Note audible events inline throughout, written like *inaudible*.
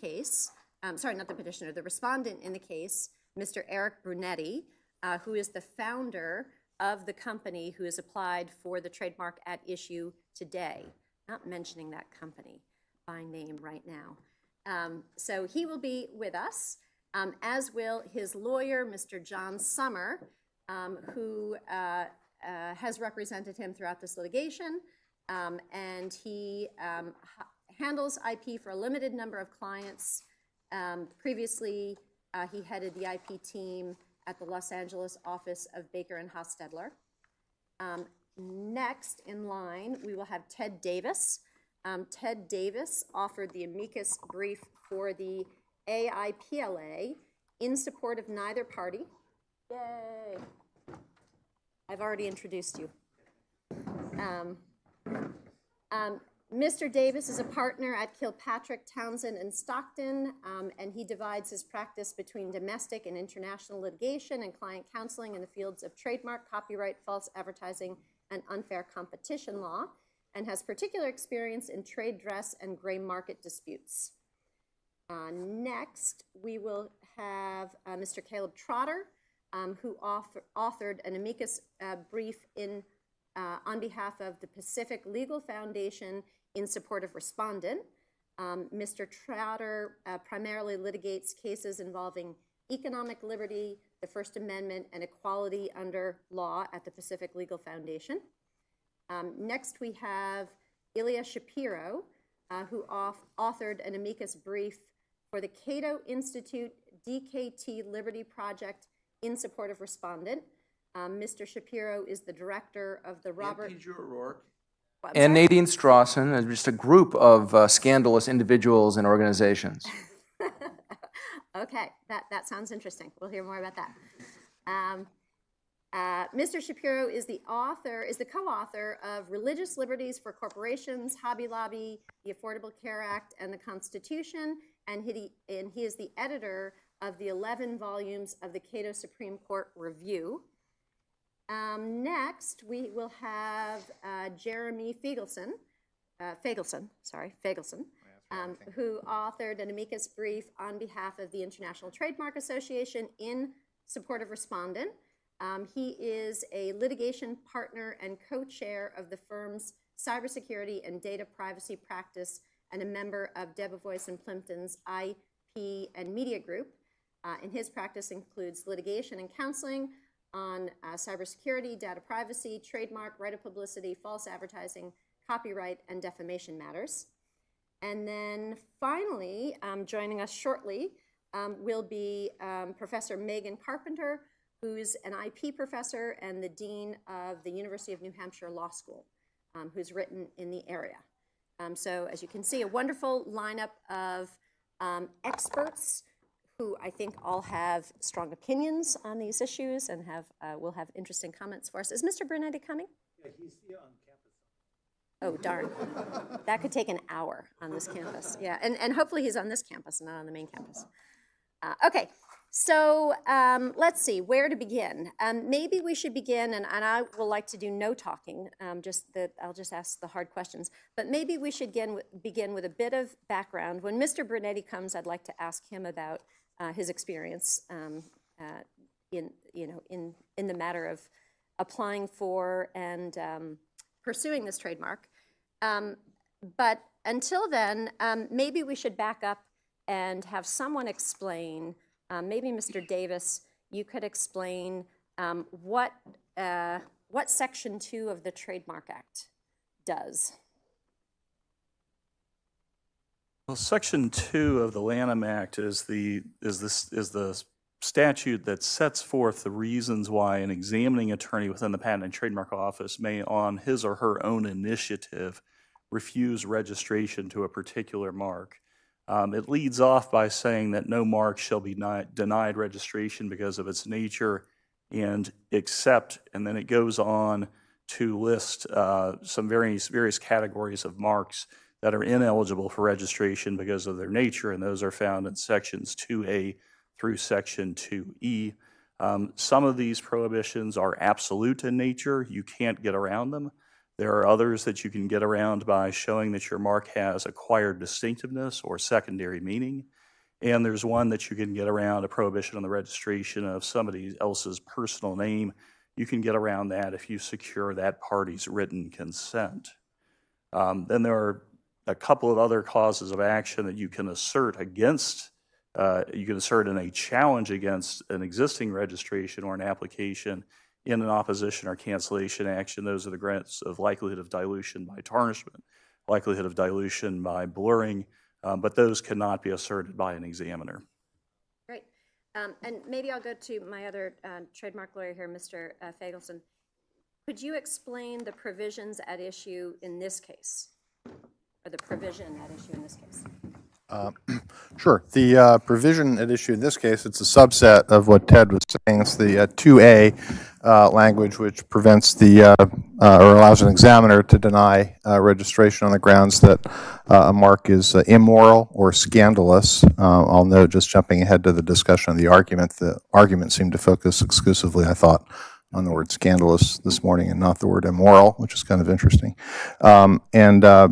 case, um, sorry, not the petitioner, the respondent in the case, Mr. Eric Brunetti, uh, who is the founder of the company who has applied for the trademark at issue today. Not mentioning that company by name right now. Um, so he will be with us, um, as will his lawyer, Mr. John Sommer, um, who uh, uh, has represented him throughout this litigation. Um, and he um, handles IP for a limited number of clients. Um, previously, uh, he headed the IP team at the Los Angeles office of Baker and Hostetler. Um, next in line, we will have Ted Davis. Um, Ted Davis offered the amicus brief for the AIPLA in support of neither party. Yay! I've already introduced you. Um, um, Mr. Davis is a partner at Kilpatrick, Townsend, and Stockton, um, and he divides his practice between domestic and international litigation and client counseling in the fields of trademark, copyright, false advertising, and unfair competition law, and has particular experience in trade dress and gray market disputes. Uh, next, we will have uh, Mr. Caleb Trotter, um, who author, authored an amicus uh, brief in, uh, on behalf of the Pacific Legal Foundation in support of respondent. Um, Mr. Trotter uh, primarily litigates cases involving economic liberty, the First Amendment, and equality under law at the Pacific Legal Foundation. Um, next, we have Ilya Shapiro, uh, who auth- authored an amicus brief for the Cato Institute DKT Liberty Project in support of respondent. Um, Mr. Shapiro is the director of the Robert. P. O'Rourke. And sorry? Nadine Strossen, and just a group of uh, scandalous individuals and organizations. *laughs* Okay, that, that sounds interesting. We'll hear more about that. Um, uh, Mr. Shapiro is the author, is the co-author of Religious Liberties for Corporations, Hobby Lobby, the Affordable Care Act, and the Constitution, and he, and he is the editor of the 11 volumes of the Cato Supreme Court Review. Um, next, we will have uh, Jeremy Feigelson, uh, Fagelson, sorry, Fagelson, um, who authored an amicus brief on behalf of the International Trademark Association in support of respondent. Um, he is a litigation partner and co-chair of the firm's cybersecurity and data privacy practice and a member of Debevoise and Plimpton's IP and media group. Uh, and his practice includes litigation and counseling on uh, cybersecurity, data privacy, trademark, right of publicity, false advertising, copyright, and defamation matters. And then finally, um, joining us shortly um, will be um, Professor Megan Carpenter, who's an IP professor and the dean of the University of New Hampshire Law School, um, who's written in the area. Um, so, as you can see, a wonderful lineup of um, experts who I think all have strong opinions on these issues and have uh, will have interesting comments for us. Is Mr. Brunetti coming? Yeah, he's here on campus. Oh, darn. That could take an hour on this campus. Yeah, and, and hopefully he's on this campus, and not on the main campus. Uh, okay, so um, let's see, where to begin? Um, maybe we should begin, and, and I will like to do no talking, um, just that I'll just ask the hard questions. But maybe we should begin with, begin with a bit of background. When Mr. Brunetti comes, I'd like to ask him about uh, his experience um, uh, in, you know, in, in the matter of applying for and um, pursuing this trademark. Um, but until then, um, maybe we should back up and have someone explain, um, maybe Mr. Davis, you could explain what, uh, what Section 2 of the Trademark Act does. Well, Section 2 of the Lanham Act is the, is this, is the statute that sets forth the reasons why an examining attorney within the Patent and Trademark Office may, on his or her own initiative, refuse registration to a particular mark. Um, It leads off by saying that no mark shall be ni- denied registration because of its nature and except, and then it goes on to list uh, some various, various categories of marks that are ineligible for registration because of their nature, and those are found in sections 2A through section 2E. Um, Some of these prohibitions are absolute in nature. You can't get around them. There are others that you can get around by showing that your mark has acquired distinctiveness or secondary meaning. And there's one that you can get around a prohibition on the registration of somebody else's personal name. You can get around that if you secure that party's written consent. Um, Then there are a couple of other causes of action that you can assert against, uh, you can assert in a challenge against an existing registration or an application in an opposition or cancellation action. Those are the grants of likelihood of dilution by tarnishment, likelihood of dilution by blurring, um, but those cannot be asserted by an examiner. Great. Um, And maybe I'll go to my other uh, trademark lawyer here, Mr. uh, Fagelson. Could you explain the provisions at issue in this case? Or the provision at issue in this case? *clears throat* Sure. The uh, provision at issue in this case, it's a subset of what Ted was saying. It's the uh, 2A uh, language which prevents the, uh, uh, or allows an examiner to deny uh, registration on the grounds that uh, a mark is uh, immoral or scandalous. Uh, I'll note, just jumping ahead to the discussion of the argument, the argument seemed to focus exclusively, I thought, on the word scandalous this morning and not the word immoral, which is kind of interesting. Um, And uh,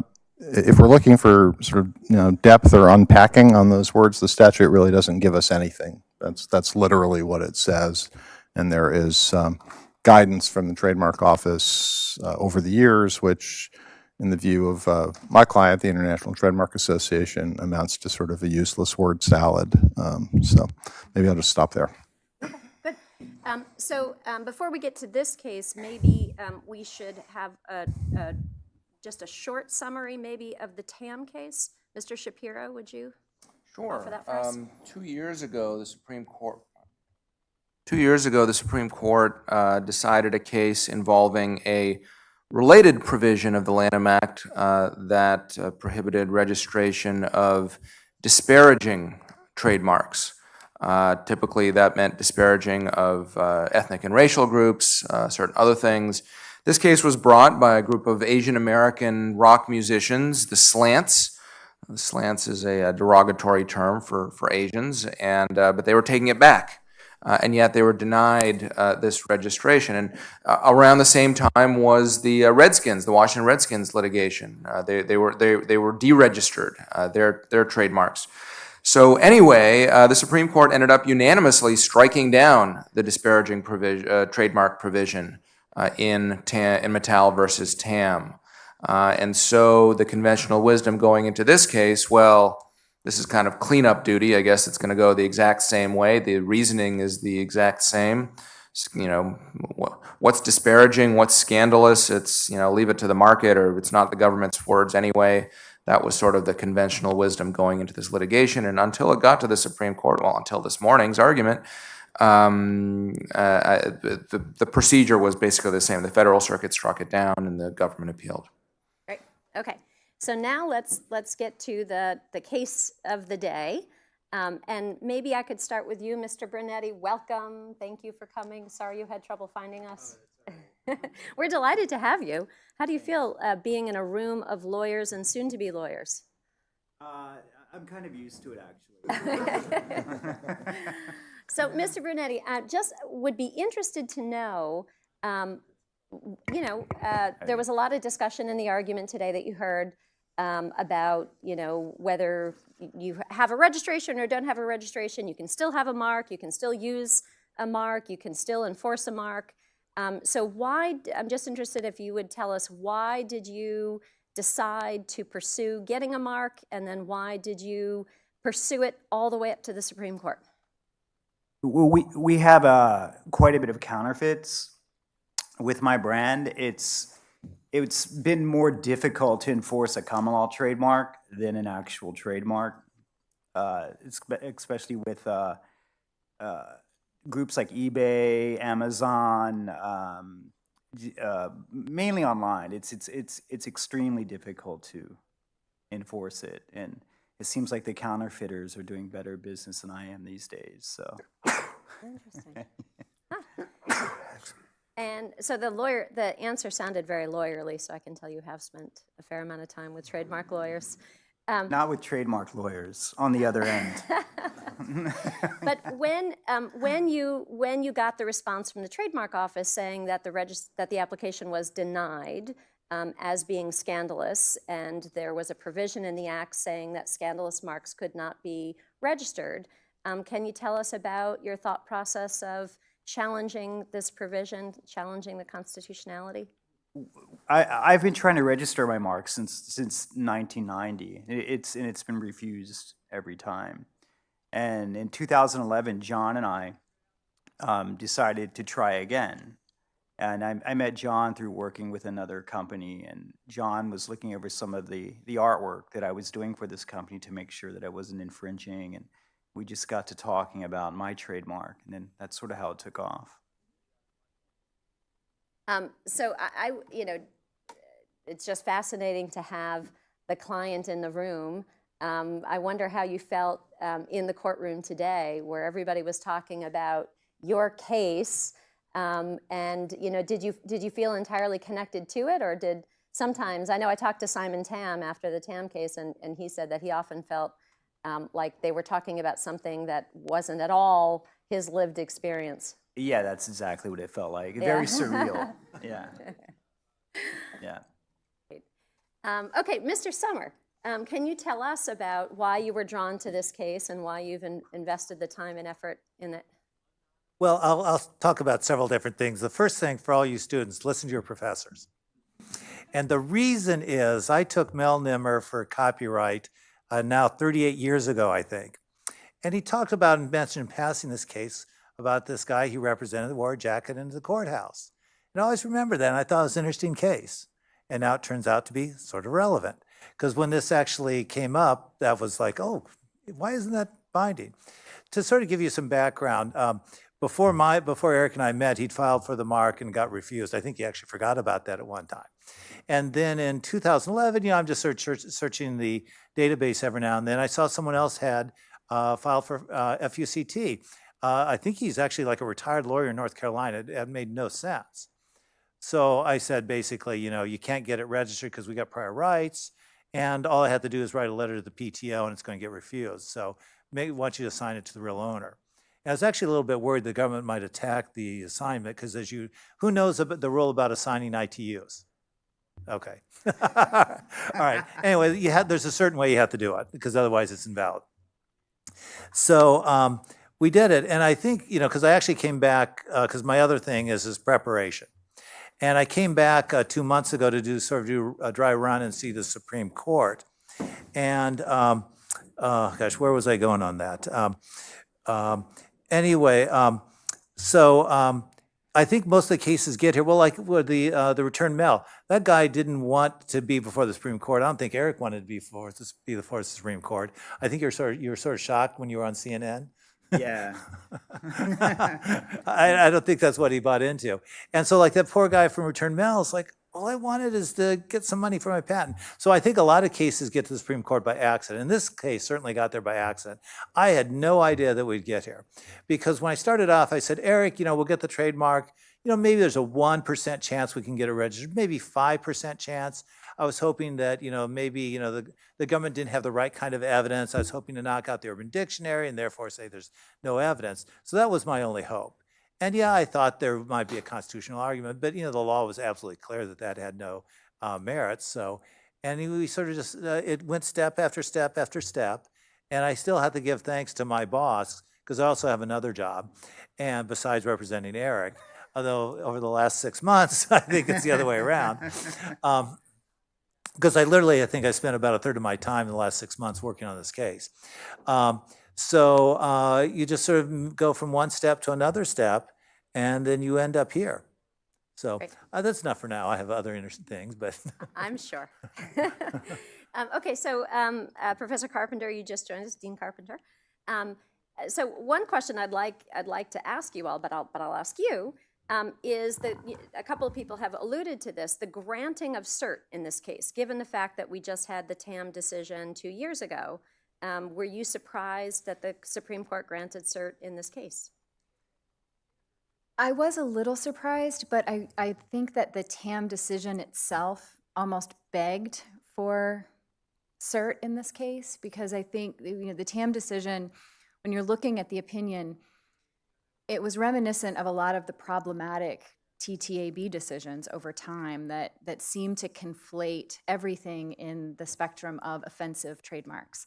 if we're looking for sort of, you know, depth or unpacking on those words, the statute really doesn't give us anything. That's, that's literally what it says. And there is um, guidance from the trademark office uh, over the years, which, in the view of uh, my client, the International Trademark Association, amounts to sort of a useless word salad. Um, So maybe I'll just stop there. Um, So um, before we get to this case, maybe um, we should have a, a- just a short summary maybe of the TAM case. Mr. Shapiro, would you? Sure. that for us? Um, Two years ago, the Supreme Court, two years ago, the Supreme Court uh, decided a case involving a related provision of the Lanham Act uh, that uh, prohibited registration of disparaging trademarks. Uh, Typically, that meant disparaging of uh, ethnic and racial groups, uh, certain other things. This case was brought by a group of Asian American rock musicians, the Slants, The Slants is a uh, derogatory term for, for Asians, and, uh, but they were taking it back. Uh, and yet they were denied uh, this registration. And uh, around the same time was the uh, Redskins, the Washington Redskins litigation. Uh, they, they were, they, they were deregistered, their, their trademarks. So anyway, the Supreme Court ended up unanimously striking down the disparaging trademark provision uh, in, Ta- in Matal versus Tam. Uh, and so the conventional wisdom going into this case, well, this is kind of cleanup duty. I guess it's going to go the exact same way. The reasoning is the exact same. You know, what's disparaging, what's scandalous, it's, you know, leave it to the market or it's not the government's words anyway. That was sort of the conventional wisdom going into this litigation. And until it got to the Supreme Court, well, until this morning's argument, um, uh, the, the procedure was basically the same. The Federal Circuit struck it down and the government appealed. Great, okay. So now let's, let's get to the, the case of the day. Um, And maybe I could start with you, Mr. Brunetti. Welcome, thank you for coming. Sorry you had trouble finding us. *laughs* We're delighted to have you. How do you feel uh, being in a room of lawyers and soon-to-be lawyers? Uh, I'm kind of used to it, actually. *laughs* *laughs* So, Mr. Brunetti, I just would be interested to know, um, you know, uh, there was a lot of discussion in the argument today that you heard um, about, you know, whether you have a registration or don't have a registration, you can still have a mark, you can still use a mark, you can still enforce a mark. Um, So why, I'm just interested if you would tell us, why did you decide to pursue getting a mark? And then why did you pursue it all the way up to the Supreme Court? Well, we, we have uh, quite a bit of counterfeits with my brand. It's, it's been more difficult to enforce a common law trademark than an actual trademark, uh, especially with uh, uh, groups like eBay, Amazon, um, uh, mainly online. It's, it's, it's, it's extremely difficult to enforce it. And it seems like the counterfeiters are doing better business than I am these days, so. Interesting. *laughs* Huh. And so the lawyer, the answer sounded very lawyerly, so I can tell you have spent a fair amount of time with trademark lawyers. Not with trademark lawyers on the other end. *laughs* But when, um, when you, when you got the response from the trademark office saying that the regis, that the application was denied, um, as being scandalous, and there was a provision in the act saying that scandalous marks could not be registered. Um, Can you tell us about your thought process of challenging this provision, challenging the constitutionality? I, I've been trying to register my mark since since 1990. It's and it's been refused every time. And in 2011, John and I um, decided to try again. And I, I met John through working with another company, and John was looking over some of the the artwork that I was doing for this company to make sure that I wasn't infringing. And we just got to talking about my trademark, and then that's sort of how it took off. Um, so I, I, you know, it's just fascinating to have the client in the room. Um, I wonder how you felt um, in the courtroom today, where everybody was talking about your case. Um, and you know, did you did you feel entirely connected to it, or did sometimes? I know I talked to Simon Tam after the Tam case, and, and he said that he often felt um, like they were talking about something that wasn't at all his lived experience. Yeah, that's exactly what it felt like. Yeah. Very *laughs* surreal. Yeah. *laughs* Yeah. Um, okay, Mr. Sommer, um, can you tell us about why you were drawn to this case and why you've in- invested the time and effort in it? Well, I'll, I'll talk about several different things. The first thing for all you students, listen to your professors. And the reason is I took Mel Nimmer for copyright uh, now 38 years ago, I think. And he talked about and mentioned in passing this case about this guy he represented wore a jacket into the courthouse. And I always remember that, and I thought it was an interesting case. And now it turns out to be sort of relevant. Because when this actually came up, that was like, oh, why isn't that binding? To sort of give you some background, um, before my before Eric and I met, he'd filed for the mark and got refused. I think he actually forgot about that at one time. And then in 2011, you know, I'm just search, search, searching the database every now and then. I saw someone else had uh, filed for uh, FUCT. Uh, I think he's actually like a retired lawyer in North Carolina. It, it made no sense. So I said basically, you know, you can't get it registered because we got prior rights, and all I had to do is write a letter to the PTO, and it's going to get refused. So may want you to assign it to the real owner. I was actually a little bit worried the government might attack the assignment because as you, who knows about the rule about assigning ITUs? Okay. *laughs* All right. *laughs* Anyway, you have, there's a certain way you have to do it because otherwise it's invalid. So um, we did it, and I think you know because I actually came back because my other thing is is preparation, and I came back uh, two months ago to do sort of do a dry run and see the Supreme Court, and um, uh, gosh, where was I going on that? Um, um, anyway, um, so um, I think most of the cases get here. Well, like with the uh, the return mail, that guy didn't want to be before the Supreme Court. I don't think Eric wanted to be before this be before the Supreme Court. I think you're sort of you were sort of shocked when you were on CNN. Yeah. *laughs* I, I don't think that's what he bought into. And so, like that poor guy from Return Mail is like, all I wanted is to get some money for my patent. So I think a lot of cases get to the Supreme Court by accident. In this case, certainly got there by accident. I had no idea that we'd get here. Because when I started off, I said, Eric, you know, we'll get the trademark. You know, maybe there's a 1% chance we can get it registered, maybe 5% chance. I was hoping that, you know, maybe, you know, the, the government didn't have the right kind of evidence. I was hoping to knock out the Urban Dictionary and therefore say there's no evidence. So that was my only hope. And yeah, I thought there might be a constitutional argument, but you know, the law was absolutely clear that that had no uh, merits. So, and we sort of just, uh, it went step after step after step. And I still had to give thanks to my boss because I also have another job. And besides representing Eric, although over the last six *laughs* months, I think it's the other way around. Um, because I literally, I think I spent about a third of my time in the last six months working on this case. Um, so uh, you just sort of go from one step to another step, and then you end up here. So uh, that's enough for now. I have other interesting things, but *laughs* I'm sure. *laughs* um, okay, so um, uh, Professor Carpenter, you just joined us, Dean Carpenter. Um, so one question I'd like I'd like to ask you all, but I'll but I'll ask you um, is that a couple of people have alluded to this: the granting of cert in this case. Given the fact that we just had the TAM decision two years ago, um, were you surprised that the Supreme Court granted cert in this case? I was a little surprised, but I, I think that the TAM decision itself almost begged for cert in this case because I think you know the TAM decision, when you're looking at the opinion, it was reminiscent of a lot of the problematic TTAB decisions over time that, that seem to conflate everything in the spectrum of offensive trademarks.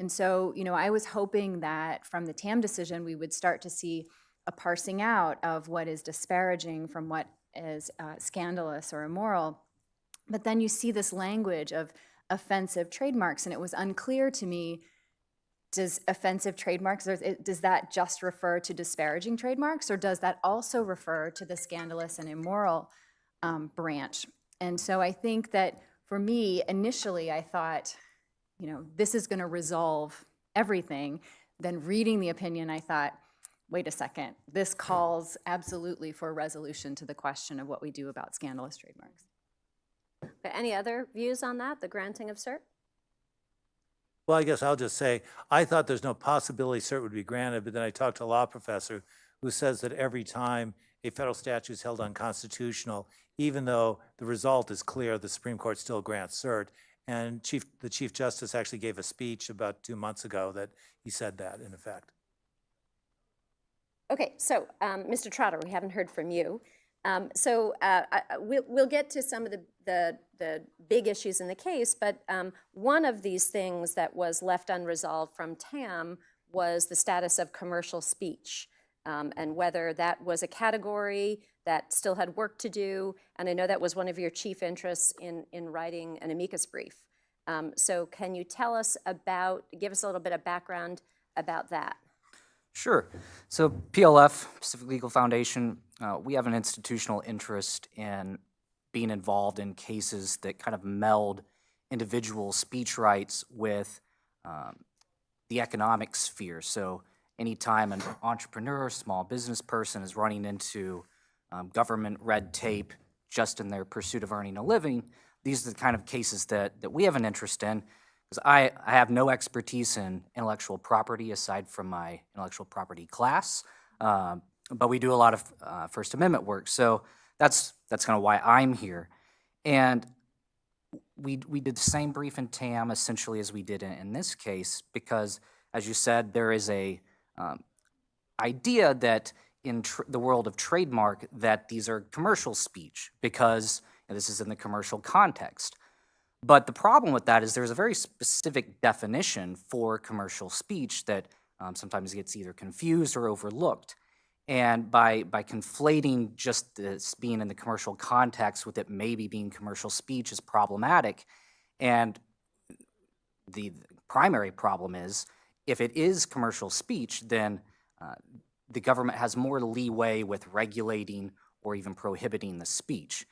And so, you know, I was hoping that from the TAM decision, we would start to see a parsing out of what is disparaging from what is uh, scandalous or immoral. But then you see this language of offensive trademarks, and it was unclear to me does offensive trademarks, does that just refer to disparaging trademarks, or does that also refer to the scandalous and immoral um, branch? And so I think that for me, initially, I thought, you know, this is going to resolve everything. Then reading the opinion, I thought, wait a second, this calls absolutely for a resolution to the question of what we do about scandalous trademarks. Okay, Any other views on that, the granting of cert? Well, I guess I'll just say, I thought there's no possibility cert would be granted, but then I talked to a law professor who says that every time a federal statute is held unconstitutional, even though the result is clear, the Supreme Court still grants cert. And Chief, the Chief Justice actually gave a speech about two months ago that he said that, in effect. Okay, so, um, Mr. Trotter, we haven't heard from you. Um, So uh, I- I- we'll we'll get to some of the- the the big issues in the case, but um, one of these things that was left unresolved from TAM was the status of commercial speech, um, and whether that was a category that still had work to do, and I know that was one of your chief interests in in writing an amicus brief. Um, So can you tell us about, give us a little bit of background about that? Sure. So PLF, Pacific Legal Foundation, uh, we have an institutional interest in being involved in cases that kind of meld individual speech rights with um, the economic sphere. So anytime an entrepreneur, small business person is running into um, government red tape just in their pursuit of earning a living, these are the kind of cases that, that we have an interest in. Because I, I have no expertise in intellectual property aside from my intellectual property class, um, but we do a lot of uh, First Amendment work. So that's that's kind of why I'm here. And we we did the same brief in TAM essentially as we did in, in this case because, as you said, there is a um, idea that in the world of trademark that these are commercial speech because this is in the commercial context. But the problem with that is there's a very specific definition for commercial speech that um, sometimes gets either confused or overlooked. And by, by conflating just this being in the commercial context with it maybe being commercial speech is problematic. And the primary problem is if it is commercial speech, then uh, the government has more leeway with regulating or even prohibiting the speech.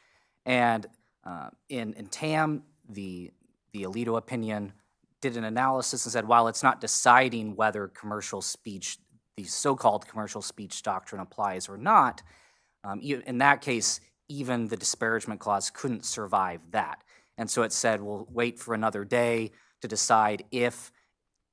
And uh, in, in TAM, the, the Alito opinion did an analysis and said, while it's not deciding whether commercial speech, the so-called commercial speech doctrine applies or not, um, in that case, even the disparagement clause couldn't survive that. And so it said, we'll wait for another day to decide if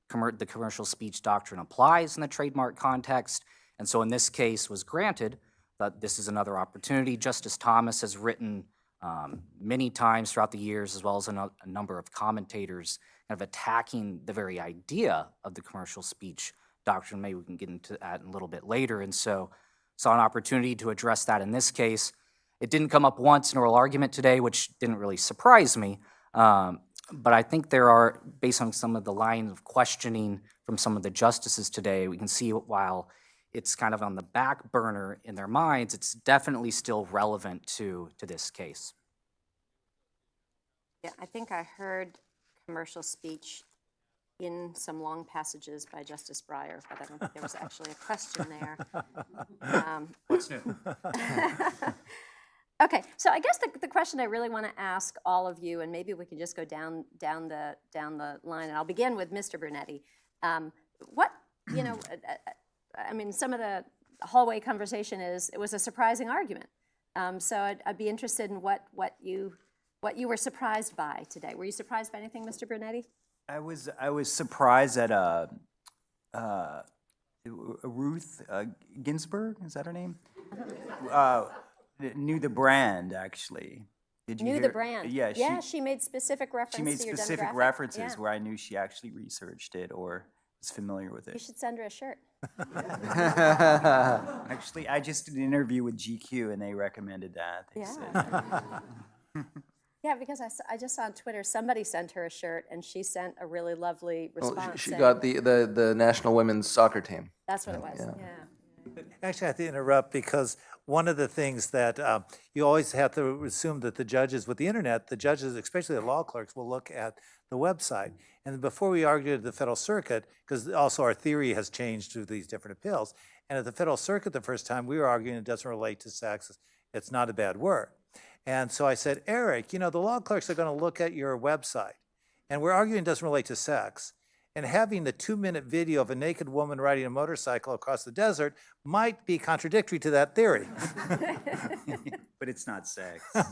the commercial speech doctrine applies in the trademark context. And so in this case was granted, but this is another opportunity. Justice Thomas has written um, many times throughout the years, as well as a, no- a number of commentators, kind of attacking the very idea of the commercial speech doctrine. Maybe we can get into that a little bit later. And so saw an opportunity to address that in this case. It didn't come up once in oral argument today, which didn't really surprise me. Um, but I think there are, based on some of the lines of questioning from some of the justices today, we can see while it's kind of on the back burner in their minds, it's definitely still relevant to, to this case. Yeah, I think I heard commercial speech in some long passages by Justice Breyer, but I don't think there was actually a question there. Um, What's new? *laughs* Okay, so I guess the, the question I really want to ask all of you, and maybe we can just go down, down the, down the line, and I'll begin with Mr. Brunetti. Um, What, you know, *clears throat* uh, uh, I mean, some of the hallway conversation is, it was a surprising argument. Um, So I'd, I'd be interested in what, what you, what you were surprised by today. Were you surprised by anything, Mr. Brunetti? I was I was surprised at uh, uh, Ruth uh, Ginsburg. Is that her name? uh, knew the brand actually. Did you Knew the brand. Yeah, she, Yeah, she made specific reference she made specific references Yeah. where I knew she actually researched it or was familiar with it. You should send her a shirt. *laughs* Actually, I just did an interview with GQ and they recommended that. They said- Yeah. *laughs* Yeah, because I just saw on Twitter, somebody sent her a shirt and she sent a really lovely oh, Well, response. she- She saying- got the, the, the national women's soccer team. That's what it was, yeah. Actually, I have to interrupt because one of the things that um, you always have to assume that the judges, with the internet, the judges, especially the law clerks, will look at the website. And before we argued at the Federal Circuit, because also our theory has changed through these different appeals, and at the Federal Circuit the first time, we were arguing it doesn't relate to sex, it's not a bad word. And so I said, Eric, you know, the law clerks are going to look at your website, and we're arguing it doesn't relate to sex. And having the two-minute video of a naked woman riding a motorcycle across the desert might be contradictory to that theory. *laughs* But it's not sex. *laughs* All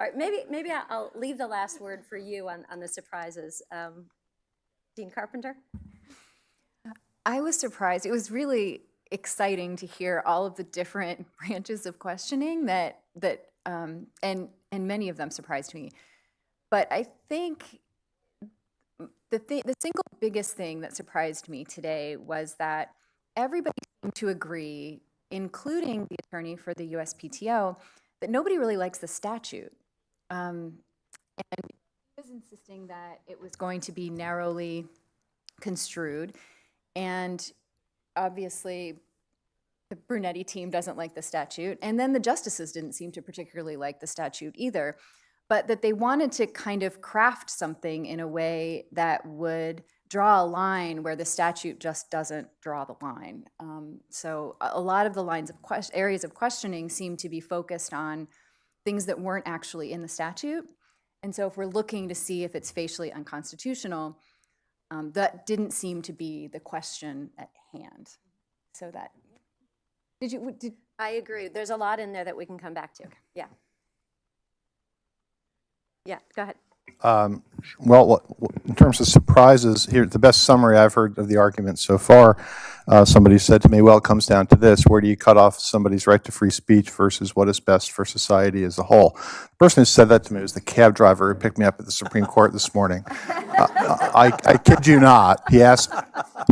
right, maybe, maybe I- I'll leave the last word for you on, on the surprises. Um, Dean Carpenter? I was surprised. It was really exciting to hear all of the different *laughs* branches of questioning that that um, and and many of them surprised me. But I think the th- the single biggest thing that surprised me today was that everybody seemed to agree, including the attorney for the USPTO, that nobody really likes the statute. Um, and he was insisting that it was going to be narrowly construed. And obviously, the Brunetti team doesn't like the statute. And then the justices didn't seem to particularly like the statute either. But that they wanted to kind of craft something in a way that would draw a line where the statute just doesn't draw the line. Um, so a, lot of the lines of areas of questioning seem to be focused on things that weren't actually in the statute. And so if we're looking to see if it's facially unconstitutional, um, that didn't seem to be the question at hand. So that, did you, did, I agree. There's a lot in there that we can come back to. Yeah. Yeah, go ahead. Um, Well, in terms of surprises, here, the best summary I've heard of the argument so far, uh, somebody said to me, well, it comes down to this, where do you cut off somebody's right to free speech versus what is best for society as a whole? The person who said that to me was the cab driver who picked me up at the Supreme Court this morning. *laughs* Uh, I I kid you not. He asked,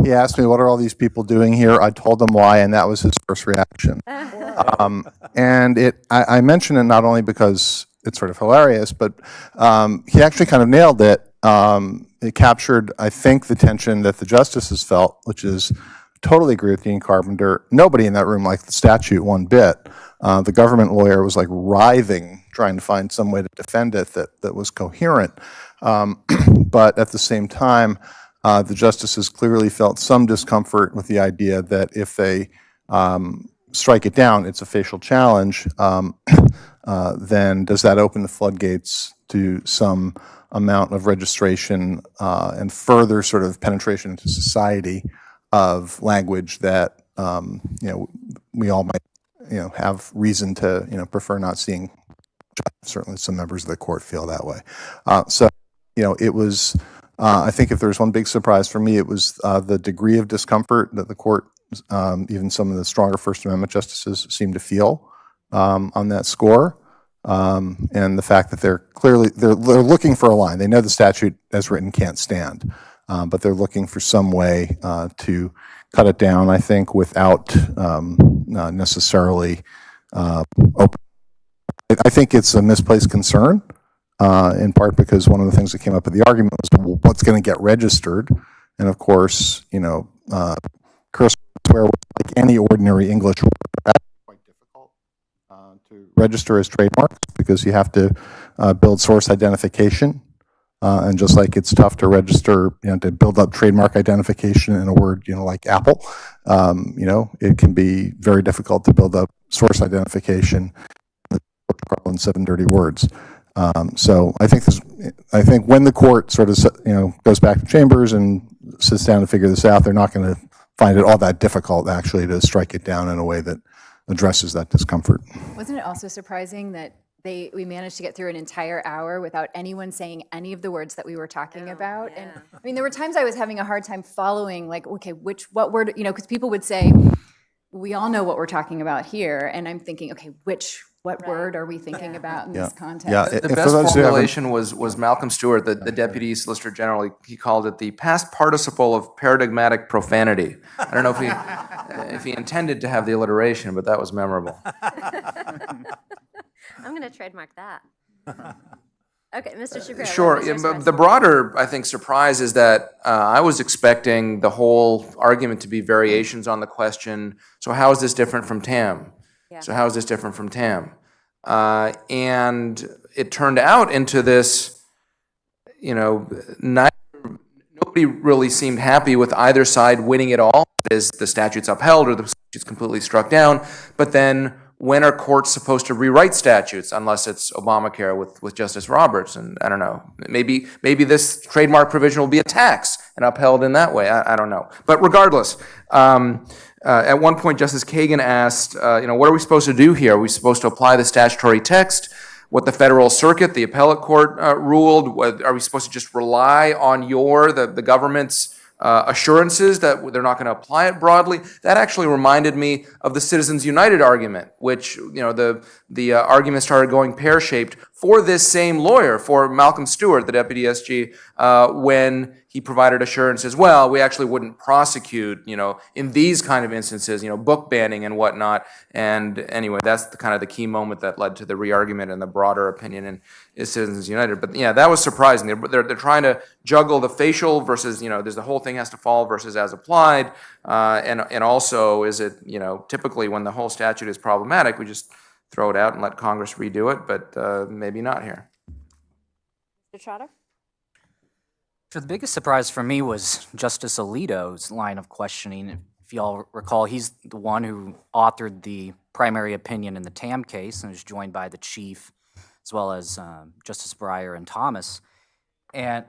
he asked me, what are all these people doing here? I told him why, and that was his first reaction. *laughs* Um, And it, I, I mention it not only because it's sort of hilarious, but um, he actually kind of nailed it. Um, It captured, I think, the tension that the justices felt, which is, totally agree with Dean Carpenter. Nobody in that room liked the statute one bit. Uh, The government lawyer was like writhing, trying to find some way to defend it that, that was coherent. Um, *clears throat* But at the same time, uh, the justices clearly felt some discomfort with the idea that if they um, strike it down, it's a facial challenge, um, *coughs* uh, then does that open the floodgates to some amount of registration uh, and further sort of penetration into society of language that, um, you know, we all might, you know, have reason to, you know, prefer not seeing. Certainly some members of the court feel that way. Uh, So, you know, it was, uh, I think if there was one big surprise for me, it was uh, the degree of discomfort that the court, um, even some of the stronger First Amendment justices seem to feel um, on that score. Um, And the fact that they're clearly, they're, they're looking for a line. They know the statute as written can't stand, um, but they're looking for some way uh, to cut it down, I think, without um, not necessarily uh, open. I- think it's a misplaced concern, uh, in part because one of the things that came up at the argument was, well, what's going to get registered? And of course, you know, uh, words like any ordinary English word, that's quite difficult uh, to register as trademarks because you have to uh, build source identification. Uh, And just like it's tough to register, you know, to build up trademark identification in a word, you know, like Apple, um, you know, it can be very difficult to build up source identification in seven dirty words. Um, So I think this, I think when the court sort of, you know, goes back to chambers and sits down to figure this out, they're not going to find it all that difficult actually to strike it down in a way that addresses that discomfort. wasn't it also surprising that they, we managed to get through an entire hour without anyone saying any of the words that we were talking oh, about? And, I mean, there were times I was having a hard time following, like, okay, which, what word, you know, because people would say, we all know what we're talking about here, and I'm thinking, okay, which, what Right. word are we thinking about in Yeah. this context? Yeah, The If best those who formulation was, was Malcolm Stewart, the, the deputy solicitor general, he- he called it the past participle of paradigmatic profanity. I don't know if he, *laughs* if he intended to have the alliteration, but that was memorable. *laughs* I'm going to trademark that. *laughs* Okay, Mr. Shapiro. what Sure, was yeah, but the broader, I think, surprise is that uh, I was expecting the whole argument to be variations on the question, so how is this different from TAM? So how is this different from TAM? Uh, And it turned out into this, you know, neither, nobody really seemed happy with either side winning it all, is the statute's upheld or the statute's completely struck down, but then when are courts supposed to rewrite statutes unless it's Obamacare with, with Justice Roberts? And I don't know, maybe, maybe this trademark provision will be a tax and upheld in that way, I, I don't know. But regardless, um, uh, at one point Justice Kagan asked, uh, you know, what are we supposed to do here? Are we supposed to apply the statutory text? What the Federal Circuit, the appellate court uh, ruled? What- Are we supposed to just rely on your, the, the government's uh, assurances that they're not going to apply it broadly. That actually reminded me of the Citizens United argument, which you know the the uh, argument started going pear shaped for this same lawyer, for Malcolm Stewart, the deputy SG, uh, when he provided assurances. Well, we actually wouldn't prosecute, you know, in these kind of instances, you know, book banning and whatnot. And anyway, that's the kind of the key moment that led to the re-argument and the broader opinion in Citizens United. But yeah, that was surprising. They're, they're, they're trying to juggle the facial versus, you know, there's the whole thing has to fall versus as applied. Uh, and, and also, is it, you know, typically when the whole statute is problematic, we just throw it out and let Congress redo it, but uh, maybe not here. Mr. Trotter? So the biggest surprise for me was Justice Alito's line of questioning. If y'all recall, he's the one who authored the primary opinion in the Tam case and was joined by the chief, as well as um, Justice Breyer and Thomas. And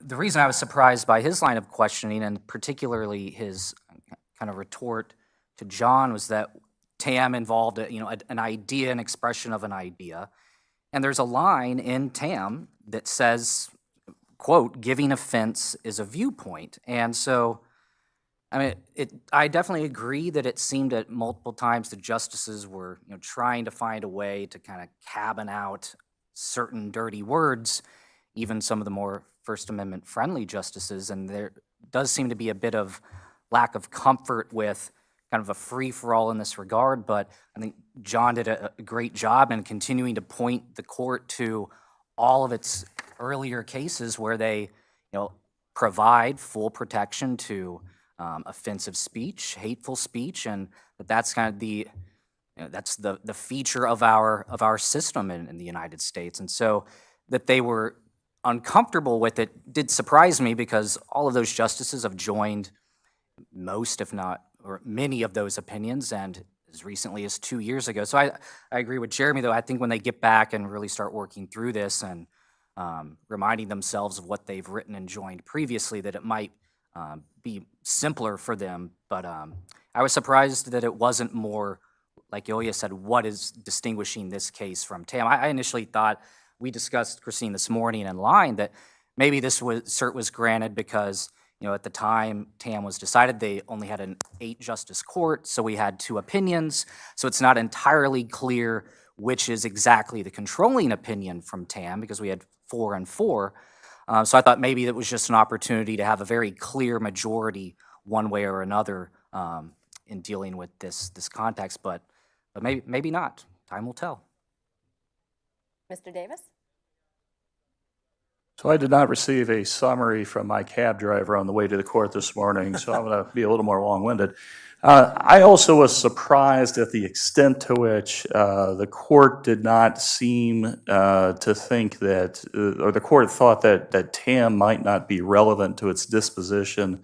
the reason I was surprised by his line of questioning, and particularly his kind of retort to John, was that Tam involved, you know, an idea, an expression of an idea. And there's a line in Tam that says, quote, giving offense is a viewpoint. And so, I mean, it, I definitely agree that it seemed at multiple times the justices were, you know, trying to find a way to kind of cabin out certain dirty words, even some of the more First Amendment friendly justices. And there does seem to be a bit of lack of comfort with kind of a free for all in this regard. But I think John did a, a great job in continuing to point the court to all of its earlier cases where they, you know, provide full protection to um, offensive speech, hateful speech, and that that's kind of the, you know, that's the, the feature of our, of our system in, in the United States. And so that they were uncomfortable with it did surprise me because all of those justices have joined most, if not, or many of those opinions, and as recently as two years ago. So I, I agree with Jeremy, though. I think when they get back and really start working through this and um, reminding themselves of what they've written and joined previously, that it might um, be simpler for them. But um, I was surprised that it wasn't more, like Ilya said, what is distinguishing this case from Tam? I, I initially thought, we discussed, Christine, this morning in line, that maybe this was, cert was granted because, you know, at the time Tam was decided, they only had an eight-justice court, so we had two opinions. So it's not entirely clear which is exactly the controlling opinion from Tam, because we had four and four. Uh, So I thought maybe it was just an opportunity to have a very clear majority, one way or another, um, in dealing with this, this context, but, but maybe, maybe not. Time will tell. Mr. Davis? So I did not receive a summary from my cab driver on the way to the court this morning, so I'm going to be a little more long-winded. Uh, I also was surprised at the extent to which uh, the court did not seem uh, to think that, uh, or the court thought that, that TAM might not be relevant to its disposition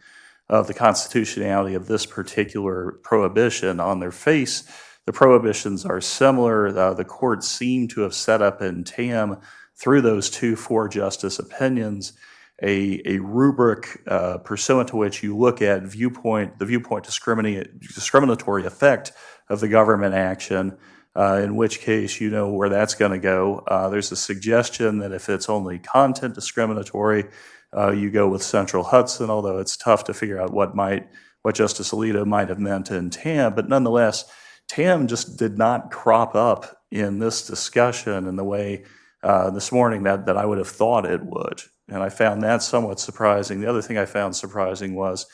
of the constitutionality of this particular prohibition. On their face, the prohibitions are similar. Uh, The court seemed to have set up in TAM through those two four-justice opinions, a, a rubric uh, pursuant to which you look at viewpoint, the viewpoint discriminatory effect of the government action, uh, in which case you know where that's going to go. Uh, there's a suggestion that if it's only content discriminatory, uh, you go with Central Hudson, although it's tough to figure out what might, what Justice Alito might have meant in TAM, but nonetheless, TAM just did not crop up in this discussion in the way uh, this morning that, that I would have thought it would. And I found that somewhat surprising. The other thing I found surprising was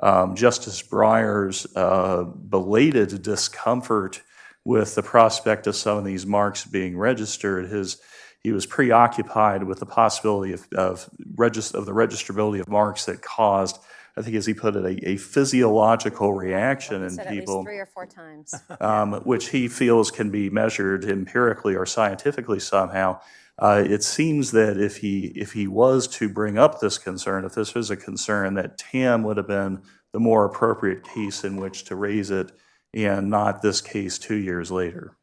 um, Justice Breyer's uh, belated discomfort with the prospect of some of these marks being registered. His, he was preoccupied with the possibility of, of, of the registrability of marks that caused, I think as he put it, a, a physiological reaction in Said at least people three or four times. *laughs* um, which he feels can be measured empirically or scientifically somehow. Uh, it seems that if he if he was to bring up this concern, if this was a concern, that TAM would have been the more appropriate case in which to raise it, and not this case two years later.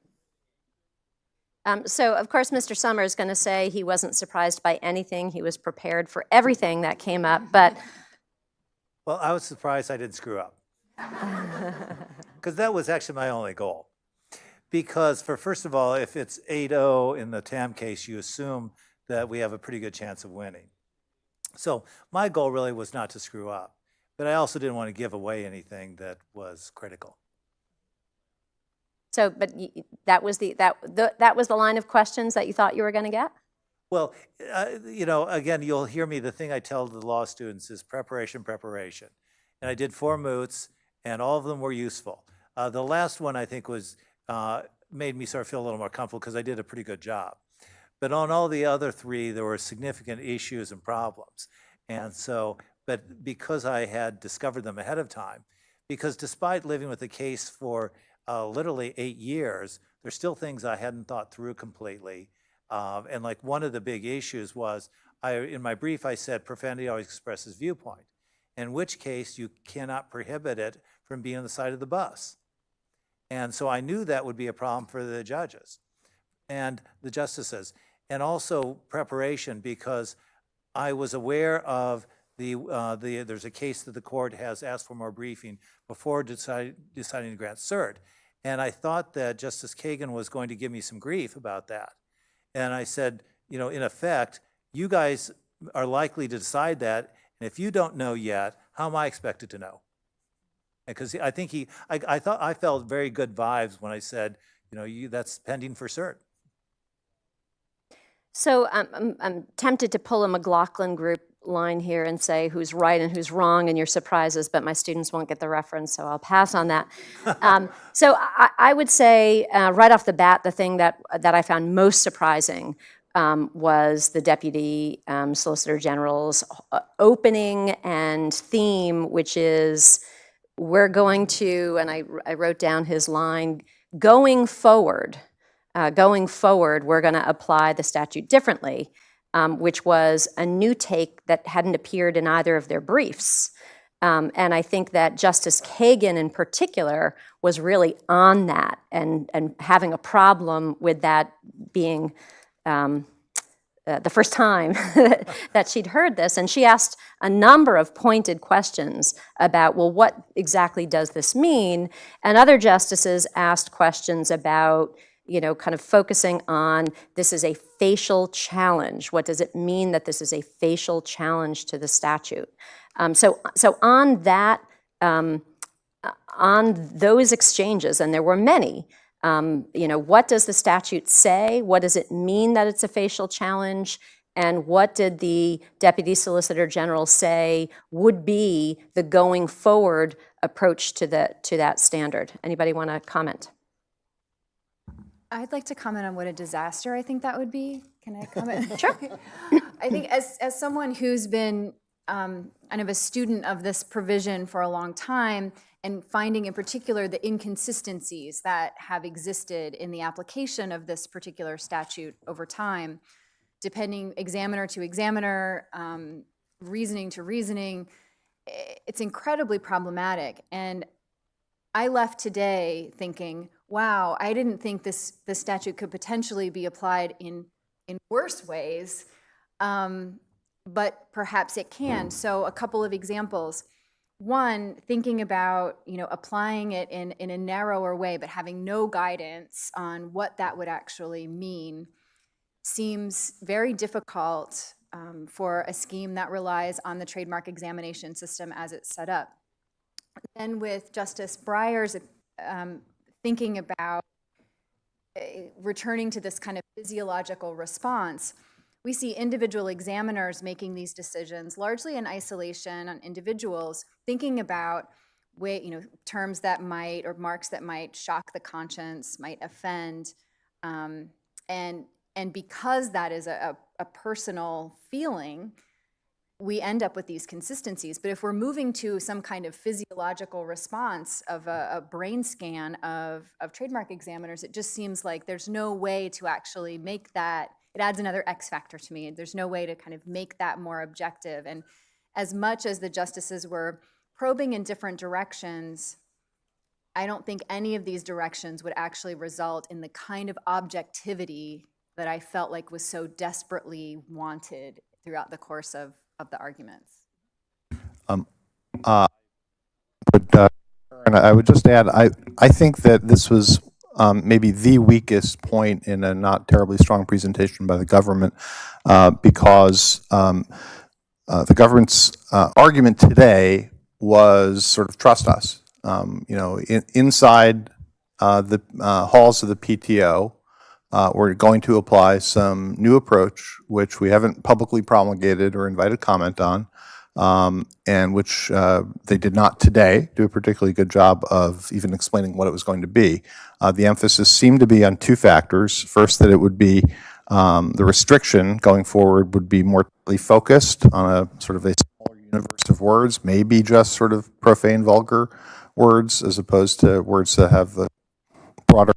Um, So, of course, Mr. Sommer is going to say he wasn't surprised by anything. He was prepared for everything that came up, but Well, I was surprised I didn't screw up. *laughs* Because that was actually my only goal. Because for, first of all, if it's 8-0 in the TAM case, you assume that we have a pretty good chance of winning. So my goal really was not to screw up, but I also didn't want to give away anything that was critical. So, but that was the, that, the- that was the line of questions that you thought you were going to get? Well, uh, you know, again, you'll hear me, the thing I tell the law students is preparation, preparation. And I did four moots, and all of them were useful. Uh, The last one, I think, was, uh, made me sort of feel a little more comfortable because I did a pretty good job. But on all the other three, there were significant issues and problems. And so, but because I had discovered them ahead of time, because despite living with the case for uh, literally eight years, there's still things I hadn't thought through completely. Um, and like one of the big issues was, I, in my brief, I said profanity always expresses viewpoint, in which case you cannot prohibit it from being on the side of the bus. And so I knew that would be a problem for the judges and the justices, and also preparation because I was aware of the, uh, the, there's a case that the court has asked for more briefing before decide, deciding to grant cert. And I thought that Justice Kagan was going to give me some grief about that. And I said, you know, in effect, you guys are likely to decide that, and if you don't know yet, how am I expected to know? Because I think he, I, I thought, I felt very good vibes when I said, you know, you, that's pending for cert. So um, I'm, I'm tempted to pull a McLaughlin group line here and say who's right and who's wrong in your surprises, but my students won't get the reference, so I'll pass on that. *laughs* Um, so I, I would say, uh, right off the bat, the thing that, that I found most surprising um, was the Deputy um, Solicitor General's uh, opening and theme, which is, we're going to, and I, I wrote down his line, going forward, uh, going forward, we're going to apply the statute differently, um, which was a new take that hadn't appeared in either of their briefs. Um, and I think that Justice Kagan in particular was really on that and, and having a problem with that being um, uh, the first time *laughs* that she'd heard this. And she asked a number of pointed questions about, well, what exactly does this mean? And other justices asked questions about, you know, kind of focusing on this is a facial challenge. What does it mean that this is a facial challenge to the statute? Um, so, so on that, um, on those exchanges, and there were many, um, you know, what does the statute say? What does it mean that it's a facial challenge? And what did the Deputy Solicitor General say would be the going forward approach to the to that standard? Anybody want to comment? I'd like to comment on what a disaster I think that would be. Can I comment? *laughs* Sure. *laughs* I think as, as someone who's been um, kind of a student of this provision for a long time, and finding in particular the inconsistencies that have existed in the application of this particular statute over time, depending examiner to examiner, um, reasoning to reasoning, it's incredibly problematic. And I left today thinking, wow, I didn't think this, this statute could potentially be applied in, in worse ways, um, but perhaps it can. So a couple of examples. One, thinking about, you know, applying it in, in a narrower way, but having no guidance on what that would actually mean seems very difficult um, for a scheme that relies on the trademark examination system as it's set up. Then with Justice Breyer's um, thinking about eh, returning to this kind of physiological response, we see individual examiners making these decisions largely in isolation on individuals, thinking about way, you know, terms that might or marks that might shock the conscience, might offend, um, and and because that is a, a, a personal feeling, we end up with these consistencies. But if we're moving to some kind of physiological response of a, a brain scan of, of trademark examiners, it just seems like there's no way to actually make that, it adds another X factor to me. There's no way to kind of make that more objective. And as much as the justices were probing in different directions, I don't think any of these directions would actually result in the kind of objectivity that I felt like was so desperately wanted throughout the course of, of the arguments. But, uh, and I would just add, I, I think that this was um, maybe the weakest point in a not terribly strong presentation by the government, uh, because um, uh, the government's uh, argument today was sort of trust us. Um, You know, in- inside uh, the uh, halls of the PTO, uh, we're going to apply some new approach, which we haven't publicly promulgated or invited comment on, um, and which uh, they did not today do a particularly good job of even explaining what it was going to be. Uh, The emphasis seemed to be on two factors. First, that it would be, um, the restriction going forward would be more focused on a sort of a smaller universe of words, maybe just sort of profane, vulgar words, as opposed to words that have the broader,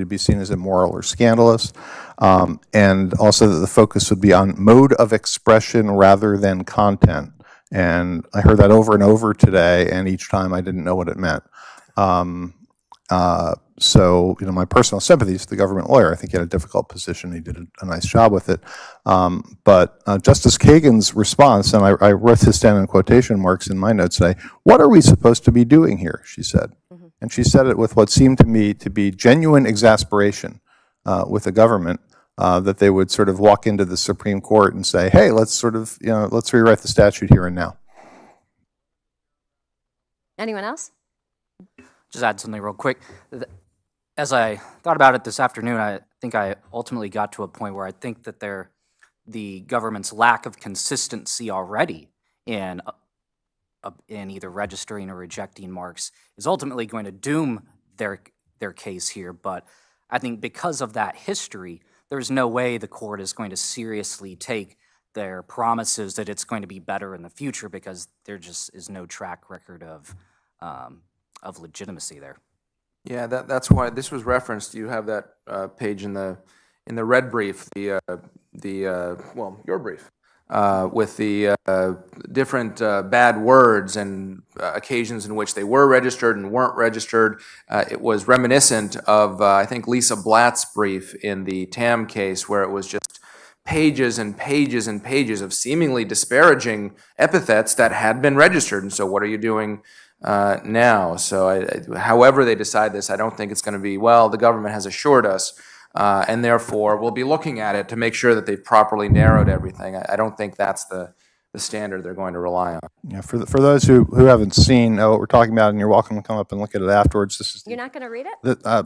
to be seen as immoral or scandalous. Um, and also that the focus would be on mode of expression rather than content. And I heard that over and over today, and each time I didn't know what it meant. Um, uh, so, you know, my personal sympathies to the government lawyer. I think he had a difficult position. He did a, a nice job with it. Um, but uh, Justice Kagan's response, and I, I wrote this down in quotation marks in my notes today, what are we supposed to be doing here, she said. And she said it with what seemed to me to be genuine exasperation uh, with the government, uh, that they would sort of walk into the Supreme Court and say, hey, let's sort of, you know, let's rewrite the statute here and now. Anyone else? just add something real quick. As I thought about it this afternoon, I think I ultimately got to a point where I think that there, the government's lack of consistency already in, in either registering or rejecting marks is ultimately going to doom their, their case here. But I think because of that history, there's no way the court is going to seriously take their promises that it's going to be better in the future because there just is no track record of, um, of legitimacy there. Yeah, that, that's why, this was referenced, you have that uh, page in the, in the red brief, the, uh, the, uh, well, your brief, uh, with the uh, different uh, bad words and uh, occasions in which they were registered and weren't registered. Uh, It was reminiscent of, I think, Lisa Blatt's brief in the TAM case, where it was just pages and pages and pages of seemingly disparaging epithets that had been registered. And so what are you doing uh, now? So I- I- however they decide this, I don't think it's going to be, well, the government has assured us, uh, and therefore we'll be looking at it to make sure that they've properly narrowed everything. I I don't think that's the, the standard they're going to rely on. Yeah, for, the- for those who, who haven't seen uh, what we're talking about, and you're welcome to come up and look at it afterwards, this is the You're not going to read it? that, uh,